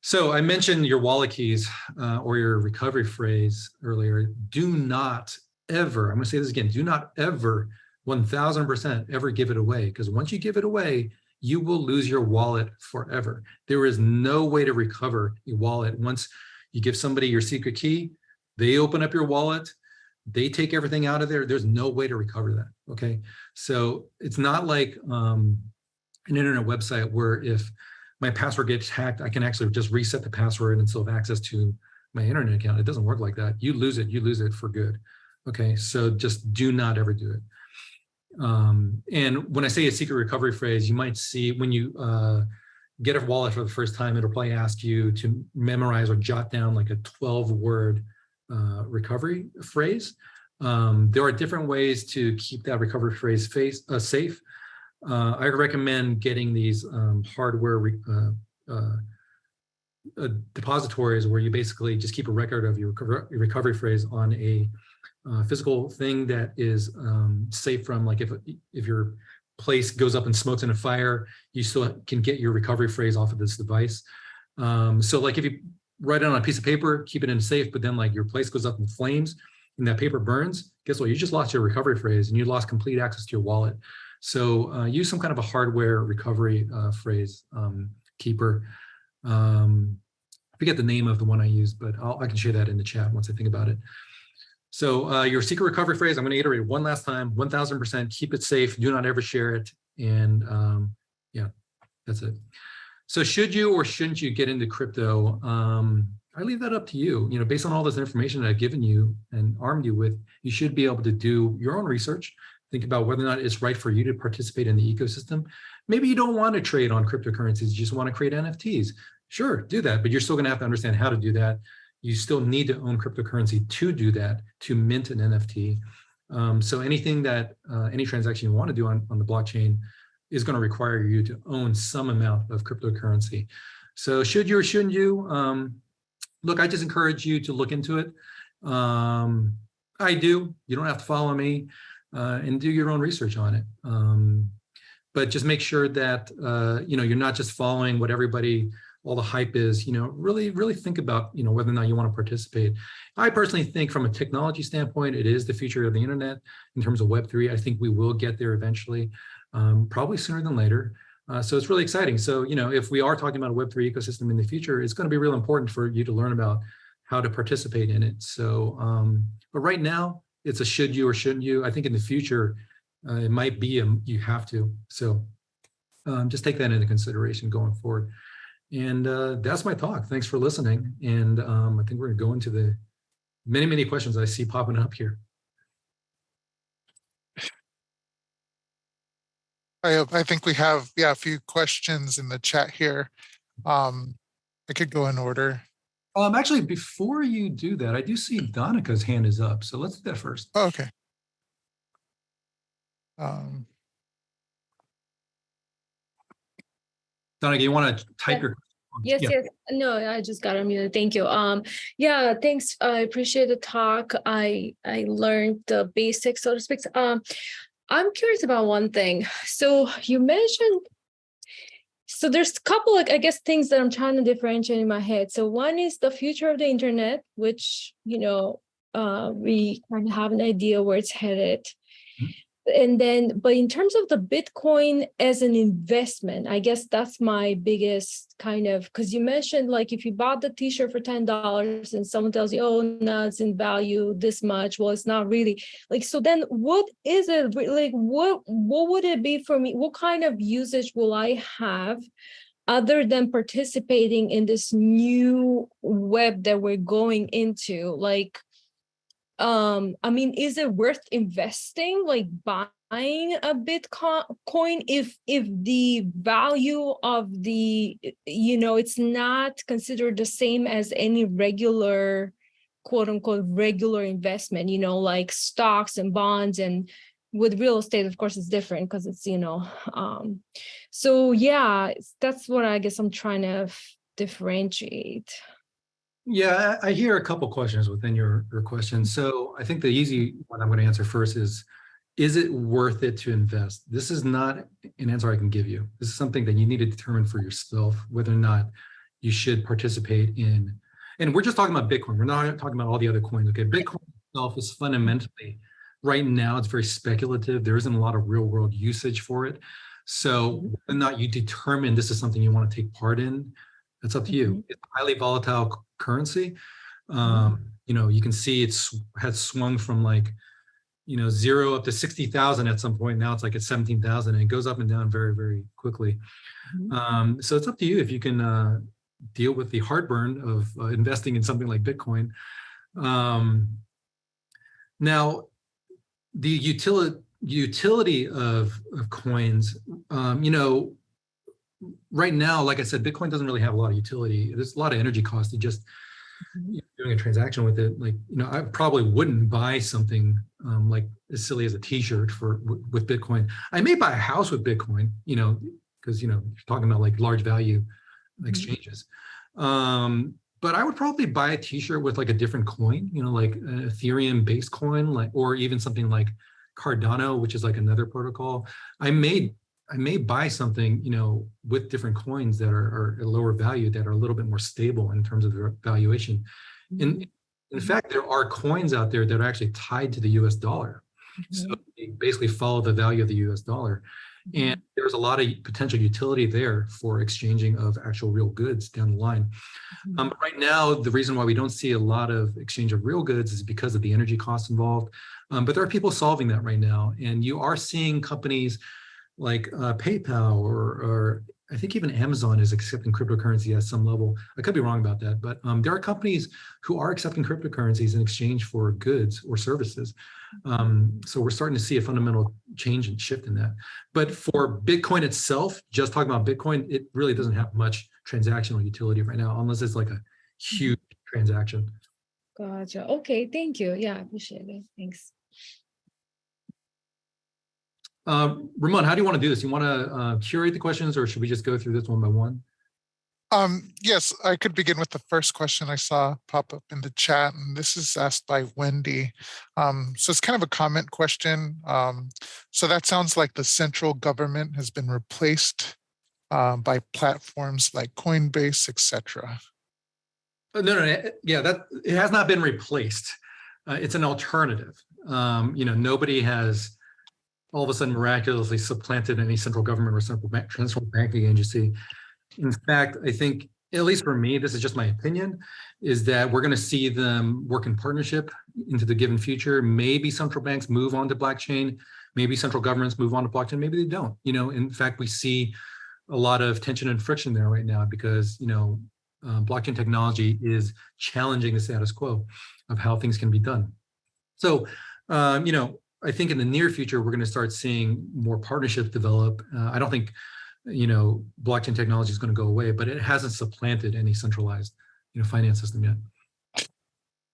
So I mentioned your wallet keys uh, or your recovery phrase earlier. Do not ever, I'm going to say this again, do not ever 1000% ever give it away because once you give it away, you will lose your wallet forever. There is no way to recover your wallet. Once you give somebody your secret key, they open up your wallet, they take everything out of there. There's no way to recover that. Okay. So it's not like um, an internet website where if my password gets hacked, I can actually just reset the password and still have access to my internet account. It doesn't work like that. You lose it, you lose it for good. Okay, so just do not ever do it. Um, and when I say a secret recovery phrase, you might see when you uh, get a wallet for the first time, it'll probably ask you to memorize or jot down like a 12 word uh, recovery phrase. Um, there are different ways to keep that recovery phrase face, uh, safe. Uh, I recommend getting these um, hardware uh, uh, depositories where you basically just keep a record of your recovery phrase on a physical thing that is um, safe from like if if your place goes up in smokes in a fire, you still can get your recovery phrase off of this device. Um, so like if you write it on a piece of paper, keep it in safe, but then like your place goes up in flames and that paper burns, guess what? You just lost your recovery phrase and you lost complete access to your wallet. So uh, use some kind of a hardware recovery uh, phrase um, keeper. Um, I forget the name of the one I used, but I'll, i can share that in the chat once I think about it. So uh, your secret recovery phrase, I'm going to iterate one last time, 1000%, keep it safe, do not ever share it. And um, yeah, that's it. So should you or shouldn't you get into crypto? Um, I leave that up to you. You know, based on all this information that I've given you and armed you with, you should be able to do your own research think about whether or not it's right for you to participate in the ecosystem. Maybe you don't want to trade on cryptocurrencies, you just want to create NFTs. Sure, do that, but you're still going to have to understand how to do that. You still need to own cryptocurrency to do that, to mint an NFT. Um, so anything that, uh, any transaction you want to do on, on the blockchain is going to require you to own some amount of cryptocurrency. So should you or shouldn't you? Um, look, I just encourage you to look into it. Um, I do. You don't have to follow me uh, and do your own research on it. Um, but just make sure that, uh, you know, you're not just following what everybody, all the hype is, you know, really, really think about, you know, whether or not you want to participate. I personally think from a technology standpoint, it is the future of the internet in terms of Web3. I think we will get there eventually, um, probably sooner than later. Uh, so it's really exciting. So, you know, if we are talking about a Web3 ecosystem in the future, it's going to be real important for you to learn about how to participate in it. So, um, but right now, it's a should you or shouldn't you. I think in the future, uh, it might be a, you have to. So um, just take that into consideration going forward. And uh, that's my talk. Thanks for listening. And um, I think we're going to go into the many, many questions I see popping up here. I, I think we have, yeah, a few questions in the chat here. Um, I could go in order. Um, actually, before you do that, I do see Donica's hand is up. So let's do that first. Oh, okay. Um, Donica, you want to type Yeah. your Yes, Yeah. yes. No, I just got unmuted. Thank you. Um, yeah, thanks. I appreciate the talk. I I learned the basics, so to speak. Um, I'm curious about one thing. So you mentioned so there's a couple of, I guess, things that I'm trying to differentiate in my head. So one is the future of the internet, which, you know, uh, we kind of have an idea where it's headed. And then, but in terms of the Bitcoin as an investment, I guess that's my biggest kind of, because you mentioned like if you bought the t-shirt for $10 and someone tells you, oh, no, it's in value this much. Well, it's not really like, so then what is it like, what, what would it be for me? What kind of usage will I have? Other than participating in this new web that we're going into, like, um i mean is it worth investing like buying a bitcoin coin if if the value of the you know it's not considered the same as any regular quote unquote regular investment you know like stocks and bonds? And with real estate of course it's different because it's you know um so yeah that's what i guess i'm trying to differentiate Yeah, I hear a couple questions within your, your question. So I think the easy one I'm going to answer first is, is it worth it to invest? This is not an answer I can give you. This is something that you need to determine for yourself, whether or not you should participate in. And we're just talking about Bitcoin. We're not talking about all the other coins. Okay, Bitcoin itself is fundamentally, right now, it's very speculative. There isn't a lot of real world usage for it. So mm-hmm. whether or not you determine this is something you want to take part in, that's up to you. It's a highly volatile currency. Um, you know, you can see it's has swung from like, you know, zero up to 60,000 at some point. Now it's like at 17,000 and it goes up and down very, very quickly. Mhm. Um, so it's up to you if you can uh, deal with the heartburn of uh, investing in something like Bitcoin. Um, now, the utility utility of, of coins, um, you know, right now, like I said, Bitcoin doesn't really have a lot of utility. There's a lot of energy cost to just Mhm. you know, doing a transaction with it. Like, you know, I probably wouldn't buy something um, like as silly as a T-shirt for with Bitcoin. I may buy a house with Bitcoin, you know, because you know you're talking about like large value exchanges. Um, but I would probably buy a T-shirt with like a different coin, you know, like an Ethereum-based coin, like or even something like Cardano, which is like another protocol. I may I may buy something, you know, with different coins that are, are at lower value that are a little bit more stable in terms of their valuation. In in fact, there are coins out there that are actually tied to the U.S. dollar, so they basically follow the value of the U.S. dollar. And there's a lot of potential utility there for exchanging of actual real goods down the line. Um, but right now, the reason why we don't see a lot of exchange of real goods is because of the energy costs involved. Um, but there are people solving that right now, and you are seeing companies like uh, PayPal or, or I think even Amazon is accepting cryptocurrency at some level. I could be wrong about that, but um, there are companies who are accepting cryptocurrencies in exchange for goods or services. Um, so we're starting to see a fundamental change and shift in that. But for Bitcoin itself, just talking about Bitcoin, it really doesn't have much transactional utility right now, unless it's like a huge transaction. Gotcha. Okay, thank you. Yeah, I appreciate it. Thanks. Uh, Ramon, how do you want to do this? You want to uh, curate the questions or should we just go through this one by one? Um, yes, I could begin with the first question I saw pop up in the chat, and this is asked by Wendy. Um, so it's kind of a comment question. Um, so that sounds like the central government has been replaced uh, by platforms like Coinbase, etc. Uh, No, no, no, yeah, that, it has not been replaced. Uh, it's an alternative. Um, you know, nobody has all of a sudden miraculously supplanted any central government or central bank, central banking agency. In fact, I think, at least for me, this is just my opinion, is that we're going to see them work in partnership into the given future. Maybe central banks move on to blockchain. Maybe central governments move on to blockchain. Maybe they don't. You know, in fact, we see a lot of tension and friction there right now because, you know, uh, blockchain technology is challenging the status quo of how things can be done. So, um, you know, I think in the near future, we're going to start seeing more partnerships develop. Uh, I don't think, you know, blockchain technology is going to go away, but it hasn't supplanted any centralized, you know, finance system yet.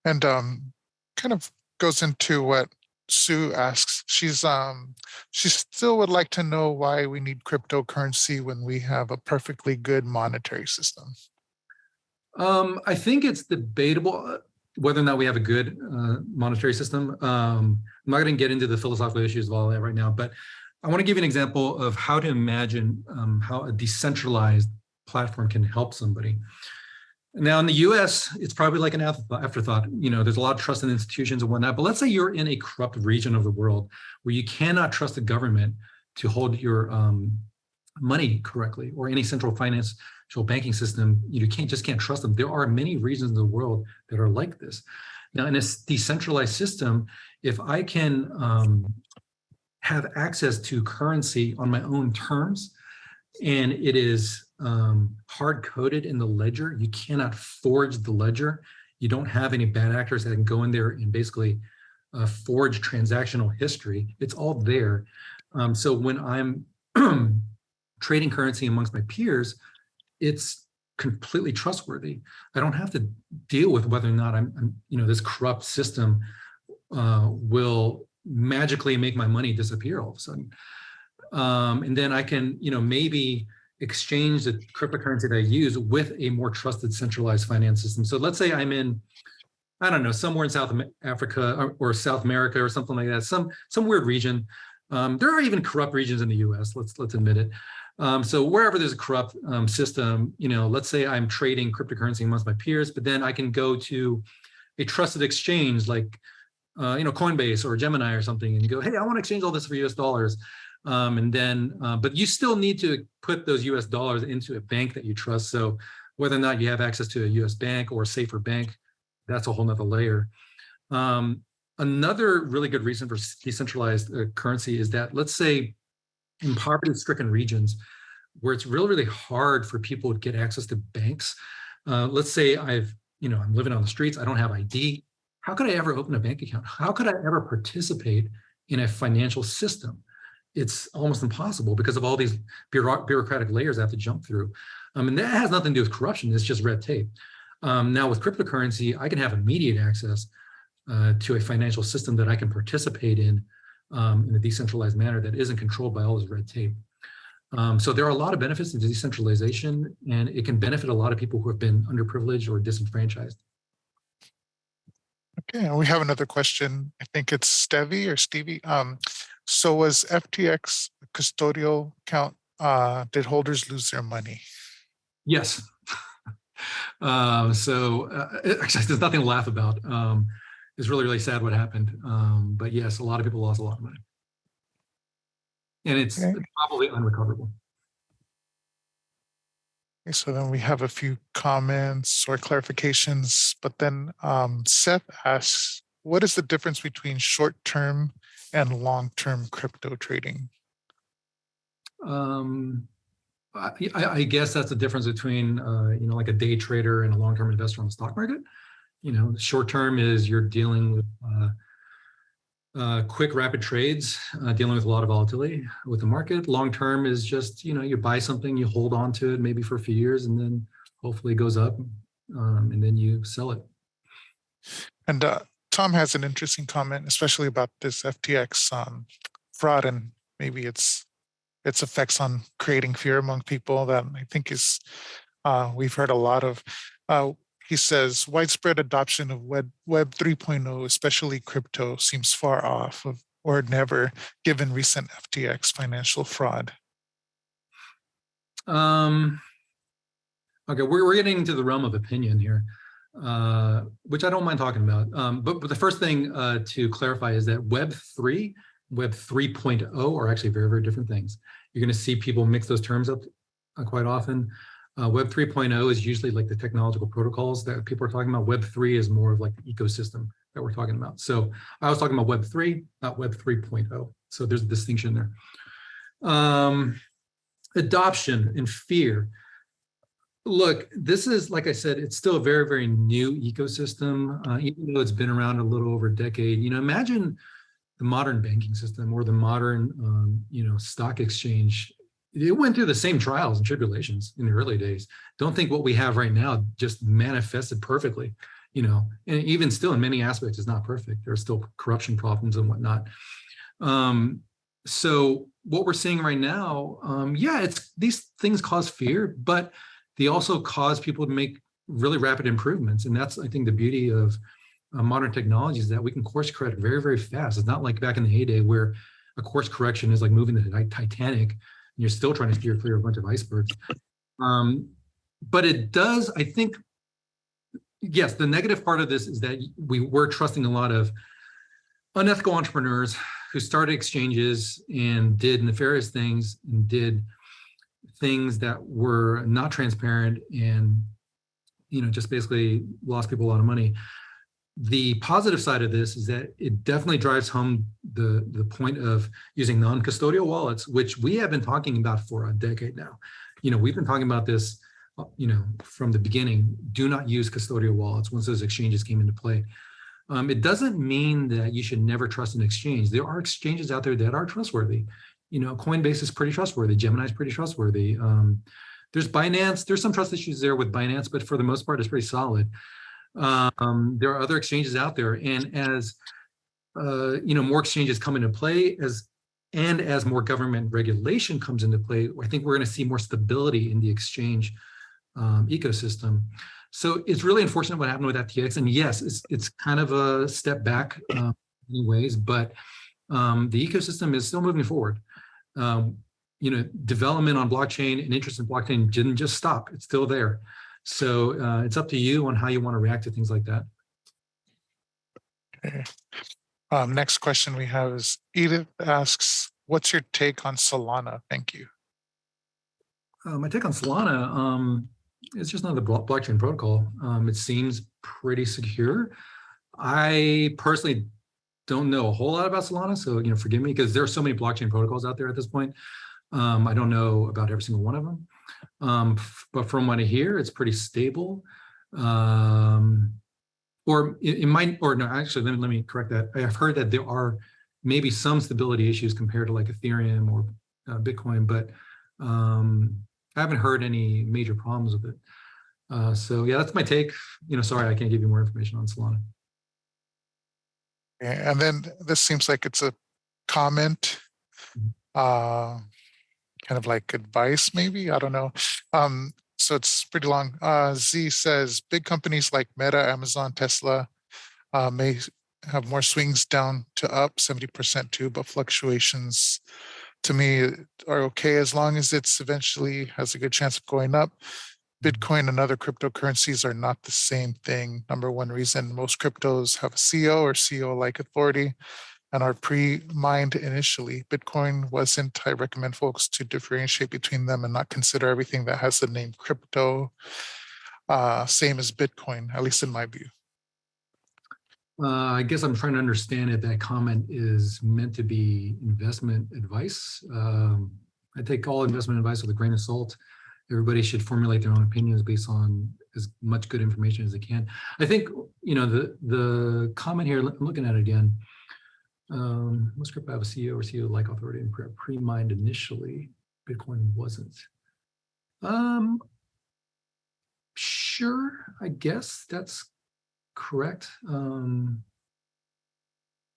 And um, kind of goes into what Sue asks. She's um, she still would like to know why we need cryptocurrency when we have a perfectly good monetary system. Um, I think it's debatable whether or not we have a good uh, monetary system. Um, I'm not going to get into the philosophical issues of all that right now, but I want to give you an example of how to imagine um, how a decentralized platform can help somebody. Now in the US, it's probably like an afterthought. You know, there's a lot of trust in institutions and whatnot, but let's say you're in a corrupt region of the world where you cannot trust the government to hold your um, money correctly or any central financial banking system. You can't just can't trust them. There are many regions in the world that are like this. Now in a decentralized system, if I can um, have access to currency on my own terms, and it is um, hard coded in the ledger. You cannot forge the ledger. You don't have any bad actors that can go in there and basically uh, forge transactional history. It's all there. Um, so when I'm trading currency amongst my peers, it's completely trustworthy. I don't have to deal with whether or not I'm, I'm you know, this corrupt system uh, will magically make my money disappear all of a sudden. Um, and then I can, you know, maybe exchange the cryptocurrency that I use with a more trusted centralized finance system. So let's say I'm in, I don't know, somewhere in South Africa or, or South America or something like that, some some weird region. Um, there are even corrupt regions in the U.S. Let's let's admit it. Um, so wherever there's a corrupt um, system, you know, let's say I'm trading cryptocurrency amongst my peers, but then I can go to a trusted exchange like, uh, you know, Coinbase or Gemini or something, and go, hey, I want to exchange all this for U.S. dollars. Um, and then, uh, but you still need to put those US dollars into a bank that you trust. So whether or not you have access to a US bank or a safer bank, that's a whole nother layer. Um, another really good reason for decentralized uh, currency is that let's say in poverty stricken regions where it's really, really hard for people to get access to banks. Uh, let's say I've, you know, I'm living on the streets, I don't have ID. How could I ever open a bank account? How could I ever participate in a financial system? it's almost impossible because of all these bureaucratic layers I have to jump through. Um, and that has nothing to do with corruption, it's just red tape. Um, now with cryptocurrency, I can have immediate access uh, to a financial system that I can participate in um, in a decentralized manner that isn't controlled by all this red tape. Um, so there are a lot of benefits to decentralization and it can benefit a lot of people who have been underprivileged or disenfranchised. Okay, and we have another question. I think it's Stevie or Stevie. Um, so was FTX custodial account, uh, did holders lose their money? Yes. um, so uh, actually, there's nothing to laugh about. Um, it's really, really sad what happened. Um, but yes, a lot of people lost a lot of money. And it's okay. probably unrecoverable. Okay, so then we have a few comments or clarifications, but then um, Seth asks, what is the difference between short-term and long-term crypto trading? Um, I, I, guess that's the difference between, uh, you know, like a day trader and a long-term investor on the stock market. You know, short-term is you're dealing with uh, uh, quick, rapid trades, uh, dealing with a lot of volatility with the market. Long-term is just, you know, you buy something, you hold on to it maybe for a few years, and then hopefully it goes up, um, and then you sell it. And uh, Tom has an interesting comment, especially about this FTX um, fraud and maybe its its effects on creating fear among people that I think is uh, we've heard a lot of. Uh, he says widespread adoption of Web Web 3.0, especially crypto, seems far off of or never given recent FTX financial fraud. Um, okay, we're, we're getting into the realm of opinion here uh, which I don't mind talking about. Um, but, but the first thing uh, to clarify is that Web 3, Web 3.0 are actually very, very different things. You're going to see people mix those terms up uh, quite often. Uh, Web 3.0 is usually like the technological protocols that people are talking about. Web 3 is more of like the ecosystem that we're talking about. So I was talking about Web 3, not Web 3.0. So there's a distinction there. Um, adoption and fear look, this is, like I said, it's still a very, very new ecosystem, uh, even though it's been around a little over a decade. You know, imagine the modern banking system or the modern, um, you know, stock exchange. It went through the same trials and tribulations in the early days. Don't think what we have right now just manifested perfectly, you know, and even still in many aspects is not perfect. There are still corruption problems and whatnot. Um, so what we're seeing right now, um, yeah, it's these things cause fear, but they also cause people to make really rapid improvements. And that's, I think, the beauty of uh, modern technologies that we can course correct very, very fast. It's not like back in the heyday where a course correction is like moving the Titanic you're still trying to steer clear of a bunch of icebergs. Um, but it does, I think, yes, the negative part of this is that we were trusting a lot of unethical entrepreneurs who started exchanges and did nefarious things and did things that were not transparent and, you know, just basically lost people a lot of money. The positive side of this is that it definitely drives home the, the point of using non-custodial wallets, which we have been talking about for a decade now. You know, we've been talking about this, you know, from the beginning, do not use custodial wallets once those exchanges came into play. Um, it doesn't mean that you should never trust an exchange. There are exchanges out there that are trustworthy. You know, Coinbase is pretty trustworthy. Gemini is pretty trustworthy. Um, there's Binance. There's some trust issues there with Binance, but for the most part, it's pretty solid. Um, there are other exchanges out there, and as uh, you know, more exchanges come into play, as and as more government regulation comes into play, I think we're going to see more stability in the exchange um, ecosystem. So it's really unfortunate what happened with FTX. And yes, it's, it's kind of a step back um, in ways, but um, the ecosystem is still moving forward. Um, you know, development on blockchain and interest in blockchain didn't just stop. It's still there. So uh, it's up to you on how you want to react to things like that. Okay. Um, next question we have is Edith asks, what's your take on Solana? Thank you. Uh, my take on Solana, um, it's just another blockchain protocol. Um, it seems pretty secure. I personally don't know a whole lot about Solana, so you know, forgive me because there are so many blockchain protocols out there at this point. Um, I don't know about every single one of them, um, but from what I hear, it's pretty stable. Um, or it, it might, or no, actually, let me let me correct that. I have heard that there are maybe some stability issues compared to like Ethereum or uh, Bitcoin, but um, I haven't heard any major problems with it. Uh, so yeah, that's my take. You know, sorry, I can't give you more information on Solana. And then this seems like it's a comment, Mhm. uh, kind of like advice, maybe, I don't know. Um, so it's pretty long. Uh, Z says, big companies like Meta, Amazon, Tesla, uh, may have more swings down to up seventy percent too, but fluctuations to me are okay as long as it's eventually has a good chance of going up. Bitcoin and other cryptocurrencies are not the same thing. Number one reason most cryptos have a CEO or CEO-like authority and are pre-mined initially. Bitcoin wasn't. I recommend folks to differentiate between them and not consider everything that has the name crypto uh, same as Bitcoin, at least in my view. Uh, I guess I'm trying to understand if that comment is meant to be investment advice. Um, I take all investment advice with a grain of salt. Everybody should formulate their own opinions based on as much good information as they can. I think, you know, the the comment here, I'm looking at it again. Um, most crypto have a CEO or CEO like authority and pre- pre-mined initially. Bitcoin wasn't. Um, sure, I guess that's correct. Um,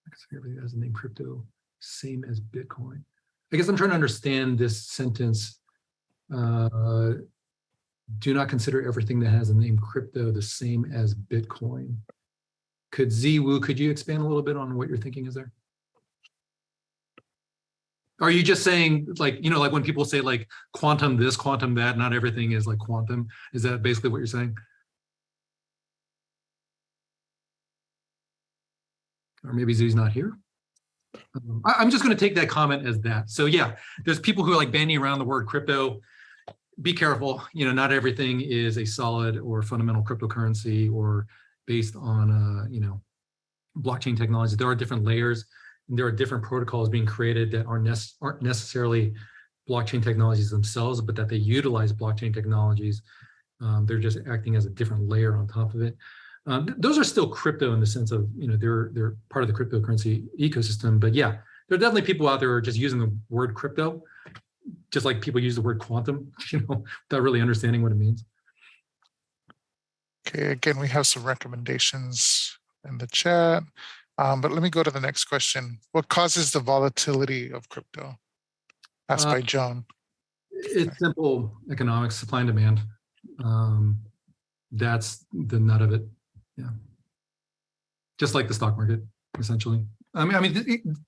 I guess everything has the name crypto, same as Bitcoin. I guess I'm trying to understand this sentence. Uh, do not consider everything that has the name crypto the same as Bitcoin. Could Ziwu, could you expand a little bit on what you're thinking is there? Are you just saying like, you know, like when people say like quantum this, quantum that, not everything is like quantum? Is that basically what you're saying? or maybe Zoo's not here. Um, I, am just going to take that comment as that. So yeah, there's people who are like bandying around the word crypto. Be careful, you know, not everything is a solid or fundamental cryptocurrency or based on, uh, you know, blockchain technology. There are different layers and there are different protocols being created that aren't, aren't necessarily blockchain technologies themselves, but that they utilize blockchain technologies. Um, they're just acting as a different layer on top of it. Um, th- those are still crypto in the sense of, you know, they're they're part of the cryptocurrency ecosystem. But yeah, there are definitely people out there who are just using the word crypto, just like people use the word quantum, you know, without really understanding what it means. Okay, again, we have some recommendations in the chat. Um, but let me go to the next question. What causes the volatility of crypto? Asked Uh, by Joan. It's simple economics, supply and demand. Um, that's the nut of it. Yeah. Just like the stock market, essentially. I mean, I mean,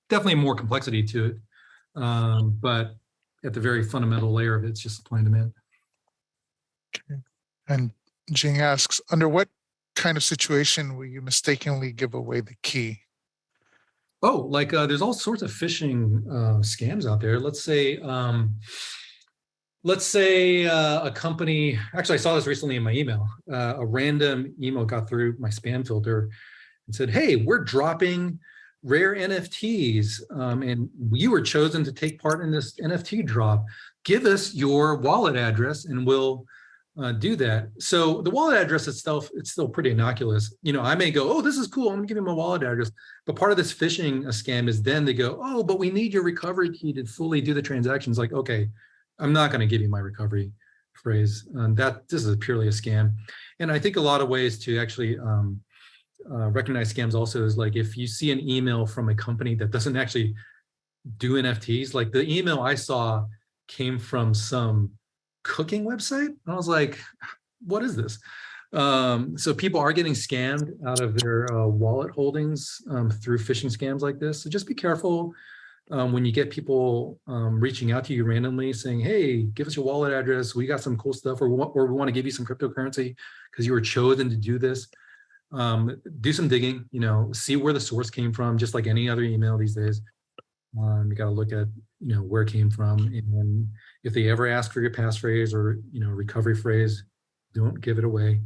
definitely more complexity to it. Um, but at the very fundamental layer of it, it's just supply and demand. And Jing asks, under what kind of situation will you mistakenly give away the key? Oh, like uh, there's all sorts of phishing uh, scams out there. Let's say, um, let's say uh, a company. Actually, I saw this recently in my email. Uh, a random email got through my spam filter and said, "Hey, we're dropping rare NFTs, um, and you were chosen to take part in this NFT drop. Give us your wallet address, and we'll." Uh, do that. So the wallet address itself, it's still pretty innocuous. You know, I may go, oh, this is cool. I'm gonna give you my wallet address. But part of this phishing uh, scam is then they go, oh, but we need your recovery key to fully do the transactions. Like, okay, I'm not going to give you my recovery phrase. Um, that this is purely a scam. And I think a lot of ways to actually um, uh, recognize scams also is like if you see an email from a company that doesn't actually do NFTs, like the email I saw came from some cooking website. And I was like, what is this? Um, so people are getting scammed out of their uh, wallet holdings um, through phishing scams like this. So just be careful um, when you get people um, reaching out to you randomly saying, hey, give us your wallet address. We got some cool stuff or or we want to give you some cryptocurrency because you were chosen to do this. Um, do some digging, you know, see where the source came from, just like any other email these days. Um, you got to look at, you know, where it came from. And if they ever ask for your passphrase or, you know, recovery phrase, don't give it away.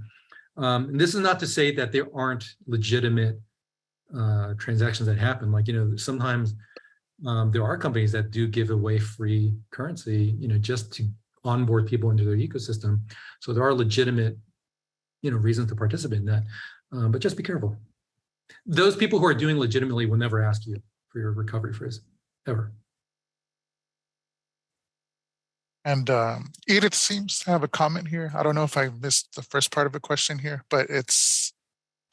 Um, and this is not to say that there aren't legitimate uh, transactions that happen. Like, you know, sometimes um, there are companies that do give away free currency, you know, just to onboard people into their ecosystem. So there are legitimate, you know, reasons to participate in that. Um, but just be careful. Those people who are doing legitimately will never ask you for your recovery phrase, ever. And um, Edith seems to have a comment here. I don't know if I missed the first part of a question here, but it's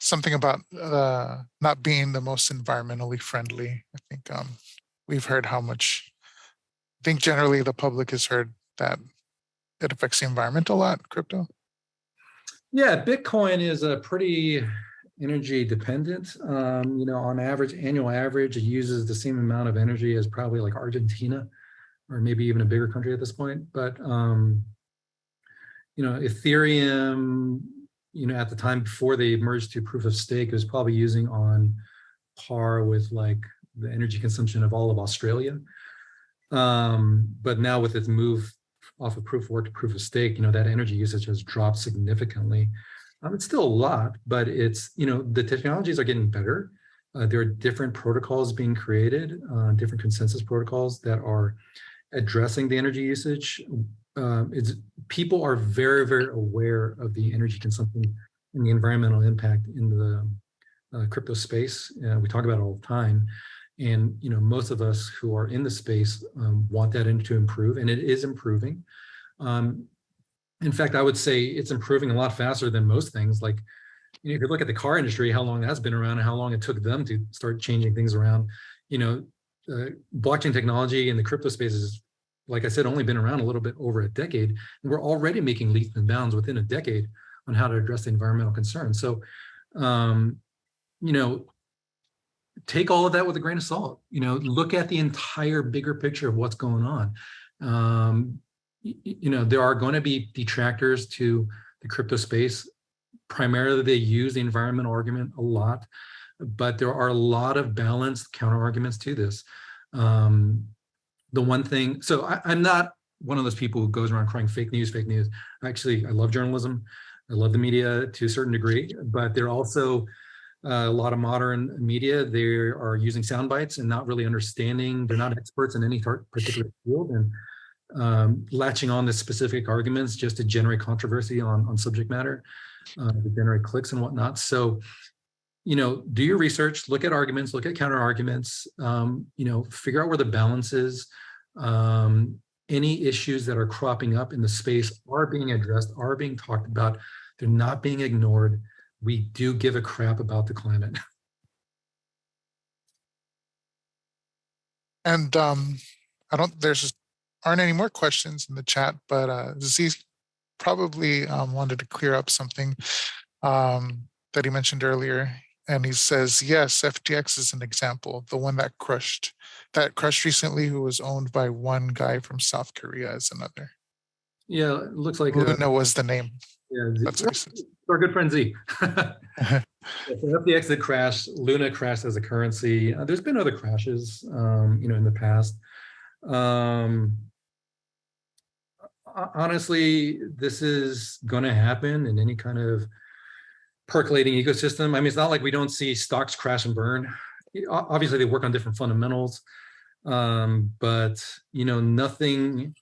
something about uh, not being the most environmentally friendly. I think um, we've heard how much, I think generally the public has heard that it affects the environment a lot, crypto. Yeah, Bitcoin is a pretty energy dependent. Um, you know, on average, annual average, it uses the same amount of energy as probably like Argentina or maybe even a bigger country at this point. But, um, you know, Ethereum, you know, at the time before they merged to proof of stake, it was probably using on par with like the energy consumption of all of Australia. Um, but now with its move off of proof of work to proof of stake, you know, that energy usage has dropped significantly. Um, it's still a lot, but it's, you know, the technologies are getting better. Uh, there are different protocols being created, uh, different consensus protocols that are addressing the energy usage. Um, it's people are very, very aware of the energy consumption and the environmental impact in the uh, crypto space. Uh, we talk about it all the time. And, you know, most of us who are in the space um, want that to improve and it is improving. Um, in fact, I would say it's improving a lot faster than most things. Like, you know, if you look at the car industry, how long that's been around and how long it took them to start changing things around, you know, uh, blockchain technology in the crypto space is, like I said, only been around a little bit over a decade. And we're already making leaps and bounds within a decade on how to address the environmental concerns. So, um, you know, take all of that with a grain of salt. You know, look at the entire bigger picture of what's going on. Um, you know, there are going to be detractors to the crypto space. Primarily, they use the environmental argument a lot but there are a lot of balanced counter arguments to this. Um, the one thing, so I, I'm not one of those people who goes around crying fake news, fake news. Actually, I love journalism. I love the media to a certain degree, but they're also uh, a lot of modern media. They are using sound bites and not really understanding. They're not experts in any particular field and um, latching on to specific arguments just to generate controversy on, on subject matter, uh, to generate clicks and whatnot. So you know, do your research, look at arguments, look at counter arguments, um, you know, figure out where the balance is. Um, any issues that are cropping up in the space are being addressed, are being talked about. They're not being ignored. We do give a crap about the climate. And um, I don't, there's aren't any more questions in the chat, but uh, Z probably um, wanted to clear up something um, that he mentioned earlier and he says, yes, FTX is an example, the one that crushed, that crushed recently, who was owned by one guy from South Korea is another. Yeah, it looks like Luna was the name. Yeah, Z- That's what our good friend Z. Yeah, so FTX did crash, Luna crashed as a currency. Uh, There's been other crashes, um, you know, in the past. Um, honestly, this is gonna happen in any kind of percolating ecosystem. I mean, it's not like we don't see stocks crash and burn. Obviously, they work on different fundamentals. Um, but, you know, nothing,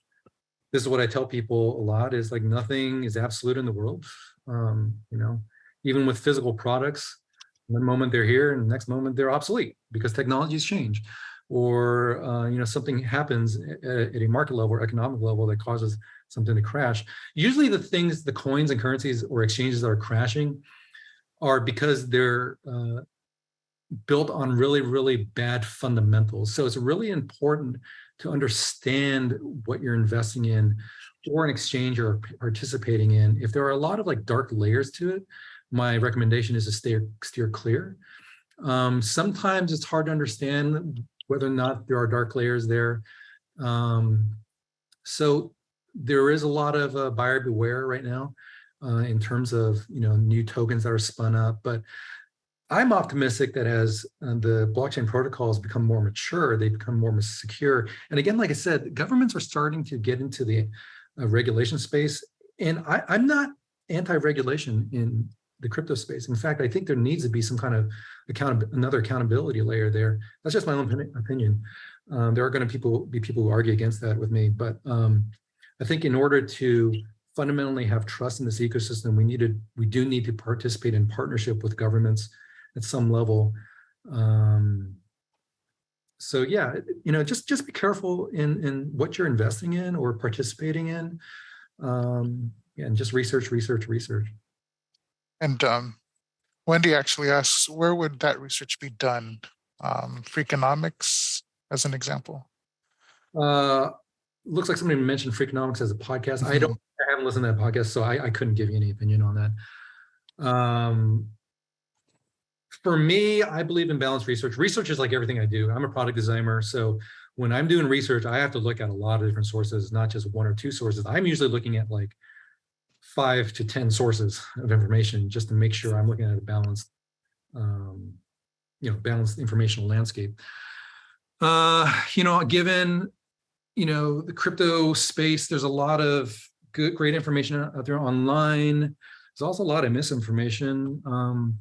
this is what I tell people a lot is like nothing is absolute in the world. Um, you know, even with physical products, one moment they're here and the next moment they're obsolete because technologies change. Or, uh, you know, something happens at, at a market level or economic level that causes something to crash. Usually the things, the coins and currencies or exchanges that are crashing are because they're uh, built on really, really bad fundamentals. So it's really important to understand what you're investing in or an exchange you're participating in. If there are a lot of like dark layers to it, my recommendation is to stay steer clear. Um, sometimes it's hard to understand whether or not there are dark layers there. Um, so there is a lot of uh, buyer beware right now uh, in terms of you know new tokens that are spun up, but I'm optimistic that as uh, the blockchain protocols become more mature, they become more secure. And again, like I said, governments are starting to get into the uh, regulation space. And I, I'm not anti-regulation in the crypto space. In fact, I think there needs to be some kind of account another accountability layer there. That's just my own opinion. Um, there are going to people be people who argue against that with me, but um, I think in order to fundamentally have trust in this ecosystem, we needed we do need to participate in partnership with governments at some level. Um, so yeah, you know, just just be careful in in what you're investing in or participating in, um, and just research, research, research. And um, Wendy actually asks, where would that research be done? Um, Freakonomics as an example. Uh, looks like somebody mentioned Freakonomics as a podcast. I don't, I haven't listened to that podcast, so I, I couldn't give you any opinion on that. Um, for me, I believe in balanced research. Research is like everything I do. I'm a product designer, so when I'm doing research, I have to look at a lot of different sources, not just one or two sources. I'm usually looking at like five to 10 sources of information just to make sure I'm looking at a balanced, um, you know, balanced informational landscape. Uh, you know, given, you know, the crypto space, there's a lot of good, great information out there online. There's also a lot of misinformation. Um,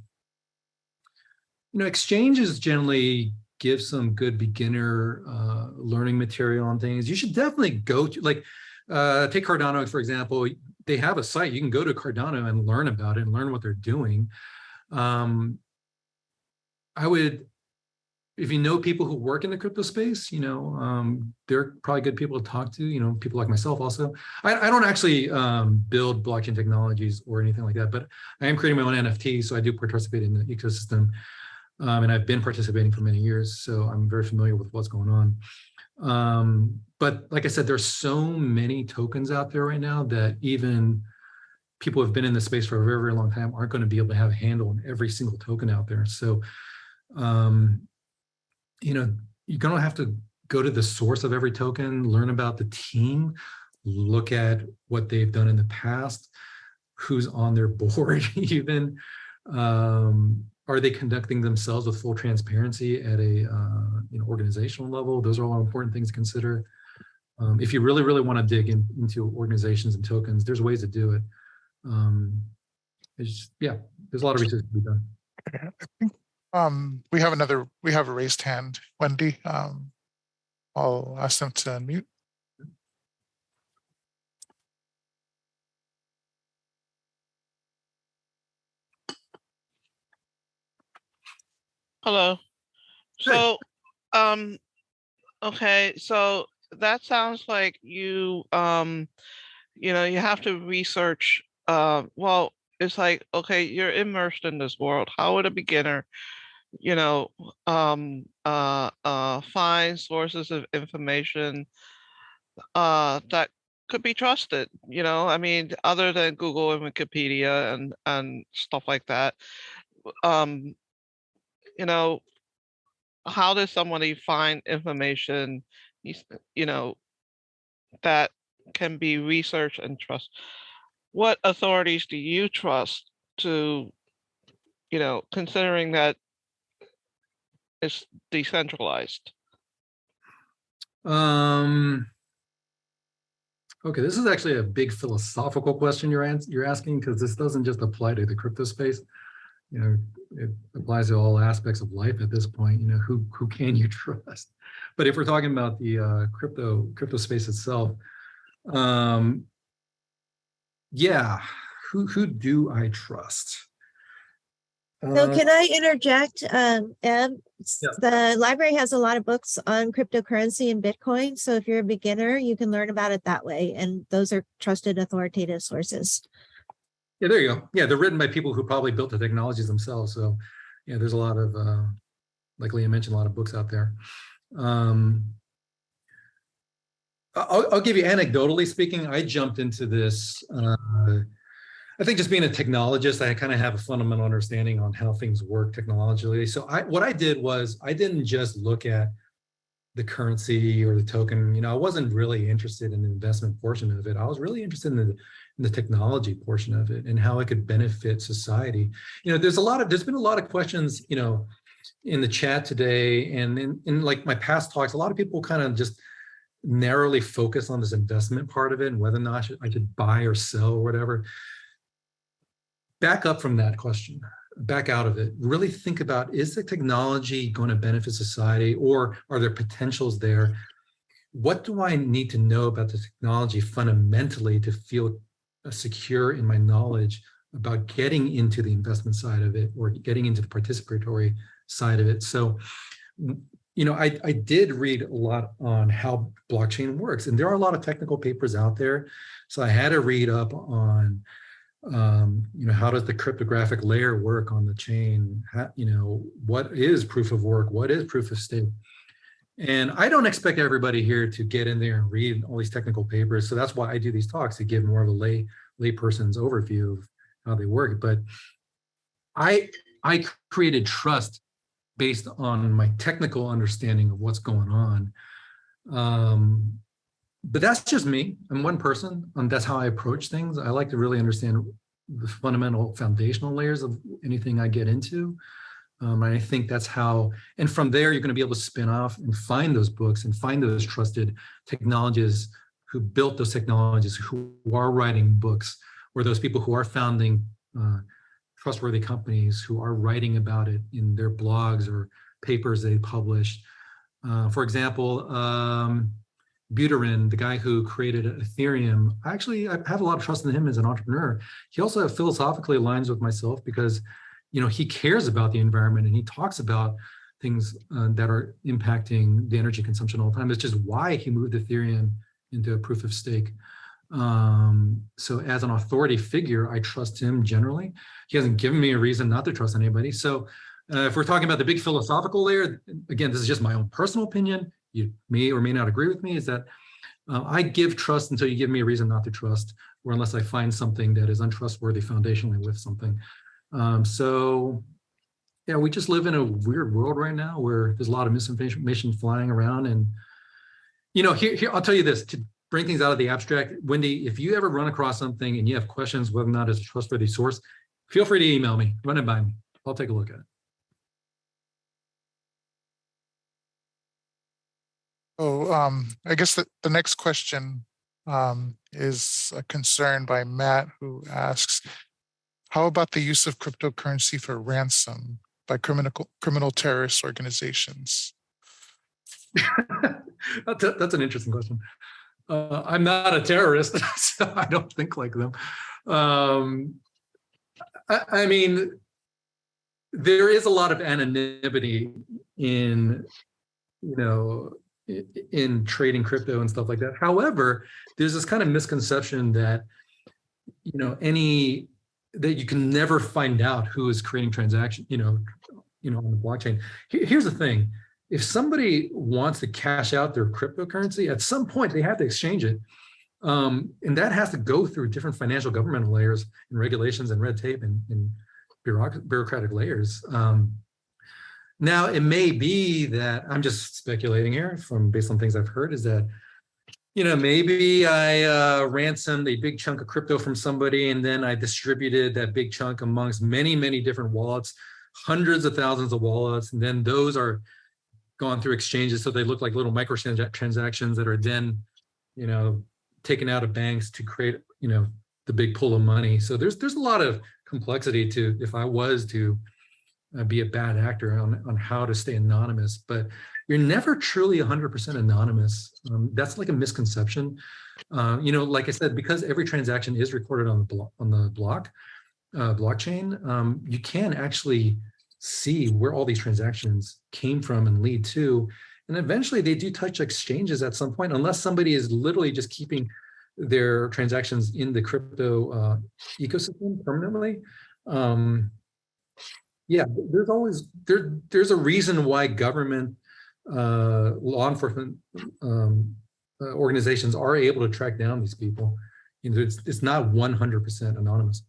you know, exchanges generally give some good beginner uh, learning material on things. You should definitely go to, like, uh, take Cardano, for example, they have a site. You can go to Cardano and learn about it and learn what they're doing. Um, I would, if you know people who work in the crypto space, you know, um, they're probably good people to talk to, you know, people like myself also. I, I don't actually um, build blockchain technologies or anything like that, but I am creating my own NFT, so I do participate in the ecosystem. Um, and I've been participating for many years, so I'm very familiar with what's going on. Um, but like I said, there's so many tokens out there right now that even people who have been in the space for a very, very long time aren't going to be able to have a handle on every single token out there. So, um, you know, you're going to have to go to the source of every token, learn about the team, look at what they've done in the past, who's on their board even. Um, are they conducting themselves with full transparency at a uh, you know organizational level? Those are all important things to consider. Um, if you really, really want to dig in, into organizations and tokens, there's ways to do it. Um, it's just, yeah, there's a lot of research to be done. um, we have another, we have a raised hand, Wendy. Um, I'll ask them to unmute. Hello. So, um, okay, so that sounds like you, um, you know, you have to research, uh, well, it's like, okay, you're immersed in this world. How would a beginner, you know, um, uh, uh, find sources of information, uh, that could be trusted, you know, I mean, other than Google and Wikipedia and, and stuff like that. Um, you know, how does somebody find information, you know, that can be researched and trust? what authorities do you trust to, you know, considering that it's decentralized? Um, okay, this is actually a big philosophical question you're you're asking because this doesn't just apply to the crypto space. You know, it applies to all aspects of life at this point. You know, who who can you trust? But if we're talking about the uh, crypto crypto space itself, um, yeah, who who do I trust? So Uh, can I interject, um, Eb? Yeah. The library has a lot of books on cryptocurrency and Bitcoin. So if you're a beginner, you can learn about it that way. And those are trusted authoritative sources. Yeah, there you go. Yeah, they're written by people who probably built the technologies themselves. So, yeah, there's a lot of, uh, like Leah mentioned, a lot of books out there. Um, I'll, I'll give you anecdotally speaking, I jumped into this. Uh, I think just being a technologist, I kind of have a fundamental understanding on how things work technologically. So I, what I did was I didn't just look at the currency or the token. You know, I wasn't really interested in the investment portion of it. I was really interested in the in the technology portion of it and how it could benefit society. You know, there's a lot of, there's been a lot of questions, you know, in the chat today and in, in like my past talks, a lot of people kind of just narrowly focus on this investment part of it and whether or not I should, I should buy or sell or whatever. Back up from that question, back out of it, really think about, is the technology going to benefit society or are there potentials there? What do I need to know about the technology fundamentally to feel uh, secure in my knowledge about getting into the investment side of it or getting into the participatory side of it. So, you know, I, I did read a lot on how blockchain works and there are a lot of technical papers out there. So I had to read up on, um, you know, how does the cryptographic layer work on the chain? How, you know, what is proof of work? What is proof of stake? And I don't expect everybody here to get in there and read all these technical papers. So that's why I do these talks to give more of a lay layperson's overview of how they work. But I I created trust based on my technical understanding of what's going on. Um, but that's just me. I'm one person, and that's how I approach things. I like to really understand the fundamental foundational layers of anything I get into. Um, and I think that's how, and from there, you're going to be able to spin off and find those books and find those trusted technologists who built those technologies, who are writing books, or those people who are founding uh, trustworthy companies who are writing about it in their blogs or papers they publish. Uh, for example, um, Buterin, the guy who created Ethereum, actually, I have a lot of trust in him as an entrepreneur. He also philosophically aligns with myself because, you know, he cares about the environment and he talks about things uh, that are impacting the energy consumption all the time. It's just why he moved Ethereum into a proof of stake. Um, so as an authority figure, I trust him generally. He hasn't given me a reason not to trust anybody. So uh, if we're talking about the big philosophical layer, again, this is just my own personal opinion. You may or may not agree with me, is that uh, I give trust until you give me a reason not to trust, or unless I find something that is untrustworthy foundationally with something. Um, so yeah, we just live in a weird world right now where there's a lot of misinformation flying around. And, you know, here, here I'll tell you this, to bring things out of the abstract, Wendy, if you ever run across something and you have questions whether or not it's a trustworthy source, feel free to email me, run it by me. I'll take a look at it. Oh, um, I guess the, the next question um, is a concern by Matt who asks, how about the use of cryptocurrency for ransom by criminal criminal terrorist organizations? that's, a, that's an interesting question. Uh, I'm not a terrorist, so I don't think like them. Um, I, I mean, there is a lot of anonymity in, you know, in trading crypto and stuff like that. However, there's this kind of misconception that, you know, any that you can never find out who is creating transaction, you know, you know, on the blockchain. Here's the thing: if somebody wants to cash out their cryptocurrency, at some point they have to exchange it. Um, and that has to go through different financial governmental layers and regulations and red tape and, and bureaucratic layers. Um, now, it may be that I'm just speculating here from based on things I've heard is that you know, maybe I uh, ransomed a big chunk of crypto from somebody and then I distributed that big chunk amongst many, many different wallets, hundreds of thousands of wallets. And then those are gone through exchanges. So they look like little micro transactions that are then, you know, taken out of banks to create, you know, the big pool of money. So there's there's a lot of complexity to if I was to uh, be a bad actor on, on how to stay anonymous, but you're never truly 100% anonymous. Um, that's like a misconception. Uh, you know, like I said, because every transaction is recorded on the block on the block uh, blockchain, um, you can actually see where all these transactions came from and lead to. And eventually they do touch exchanges at some point, unless somebody is literally just keeping their transactions in the crypto uh, ecosystem permanently. Um, yeah, there's always there. There's a reason why government uh, law enforcement um, uh, organizations are able to track down these people. You know, it's it's not 100% anonymous.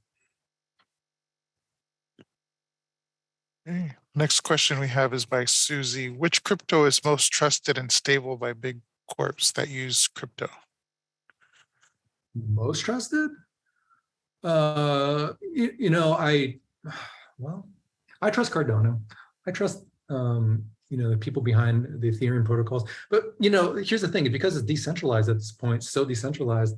Okay, Next question we have is by Susie. Which crypto is most trusted and stable by big corps that use crypto? Most trusted? Uh, you, you know, I well, I trust Cardano. I trust um, you know the people behind the Ethereum protocols. But you know, here's the thing: because it's decentralized at this point, so decentralized.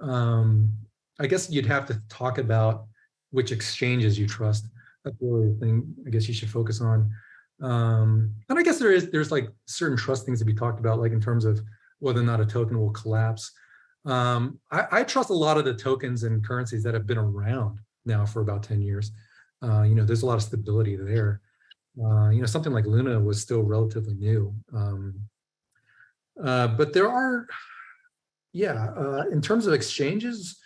Um, I guess you'd have to talk about which exchanges you trust. That's really the thing. I guess you should focus on. Um, and I guess there is there's like certain trust things to be talked about, like in terms of whether or not a token will collapse. Um, I, I trust a lot of the tokens and currencies that have been around now for about 10 years. Uh, you know, there's a lot of stability there. Uh, you know, something like Luna was still relatively new. Um, uh, but there are, yeah, uh, in terms of exchanges,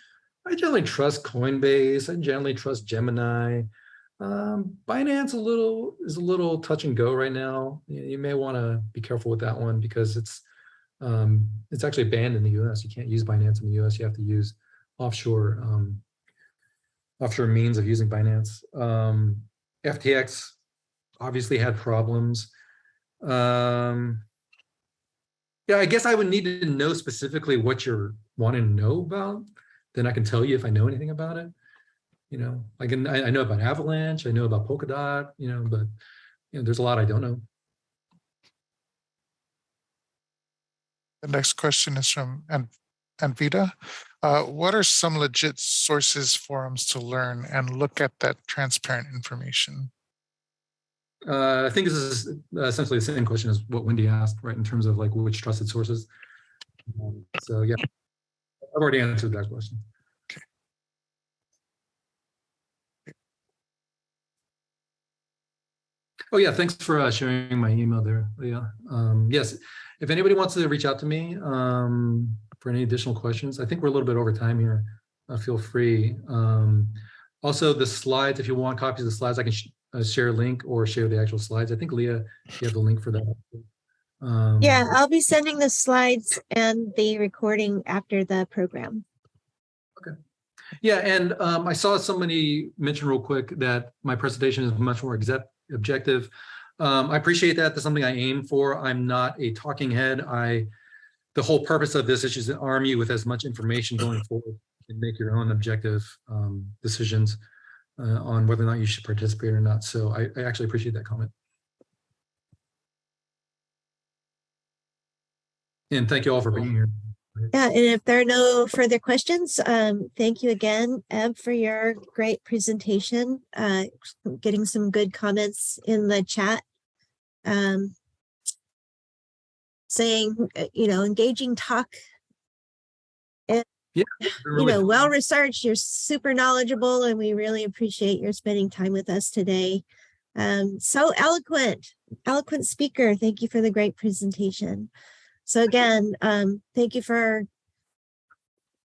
I generally trust Coinbase. I generally trust Gemini. Um, Binance a little is a little touch and go right now. You, you may want to be careful with that one because it's um, it's actually banned in the U.S. You can't use Binance in the U.S. You have to use offshore um, offshore means of using Binance. Um, FTX obviously had problems. Um, yeah, I guess I would need to know specifically what you're wanting to know about. Then I can tell you if I know anything about it. You know, I can I, I know about Avalanche, I know about Polkadot, you know, but you know, there's a lot I don't know. The next question is from An- Anvita. Uh, what are some legit sources, forums to learn and look at that transparent information? Uh, I think this is essentially the same question as what Wendy asked, right? In terms of like which trusted sources. Um, so yeah, I've already answered that question. Okay. Oh yeah, thanks for uh, sharing my email there, Leah. Um, yes, if anybody wants to reach out to me um, for any additional questions, I think we're a little bit over time here. Uh, feel free. Um, also, the slides, if you want copies of the slides, I can sh uh, share a link or share the actual slides. I think Leah, you have the link for that. Um, Yeah, I'll be sending the slides and the recording after the program. Okay. Yeah, and um, I saw somebody mention real quick that my presentation is much more objective. Um, I appreciate that. That's something I aim for. I'm not a talking head. I, the whole purpose of this is just to arm you with as much information going forward and make your own objective um, decisions uh, on whether or not you should participate or not. So I, I actually appreciate that comment. And thank you all for being here. Yeah, and if there are no further questions, um, thank you again, Eb, for your great presentation. Uh, getting some good comments in the chat. Um, saying, uh, you know, engaging talk. And, you know, well researched, you're super knowledgeable, and we really appreciate your spending time with us today. Um, so eloquent, eloquent speaker. Thank you for the great presentation. So again, um, thank you for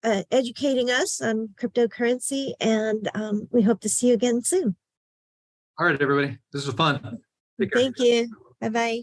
uh, educating us on cryptocurrency, and um, we hope to see you again soon. All right, everybody. This was fun. Thank you. Bye-bye.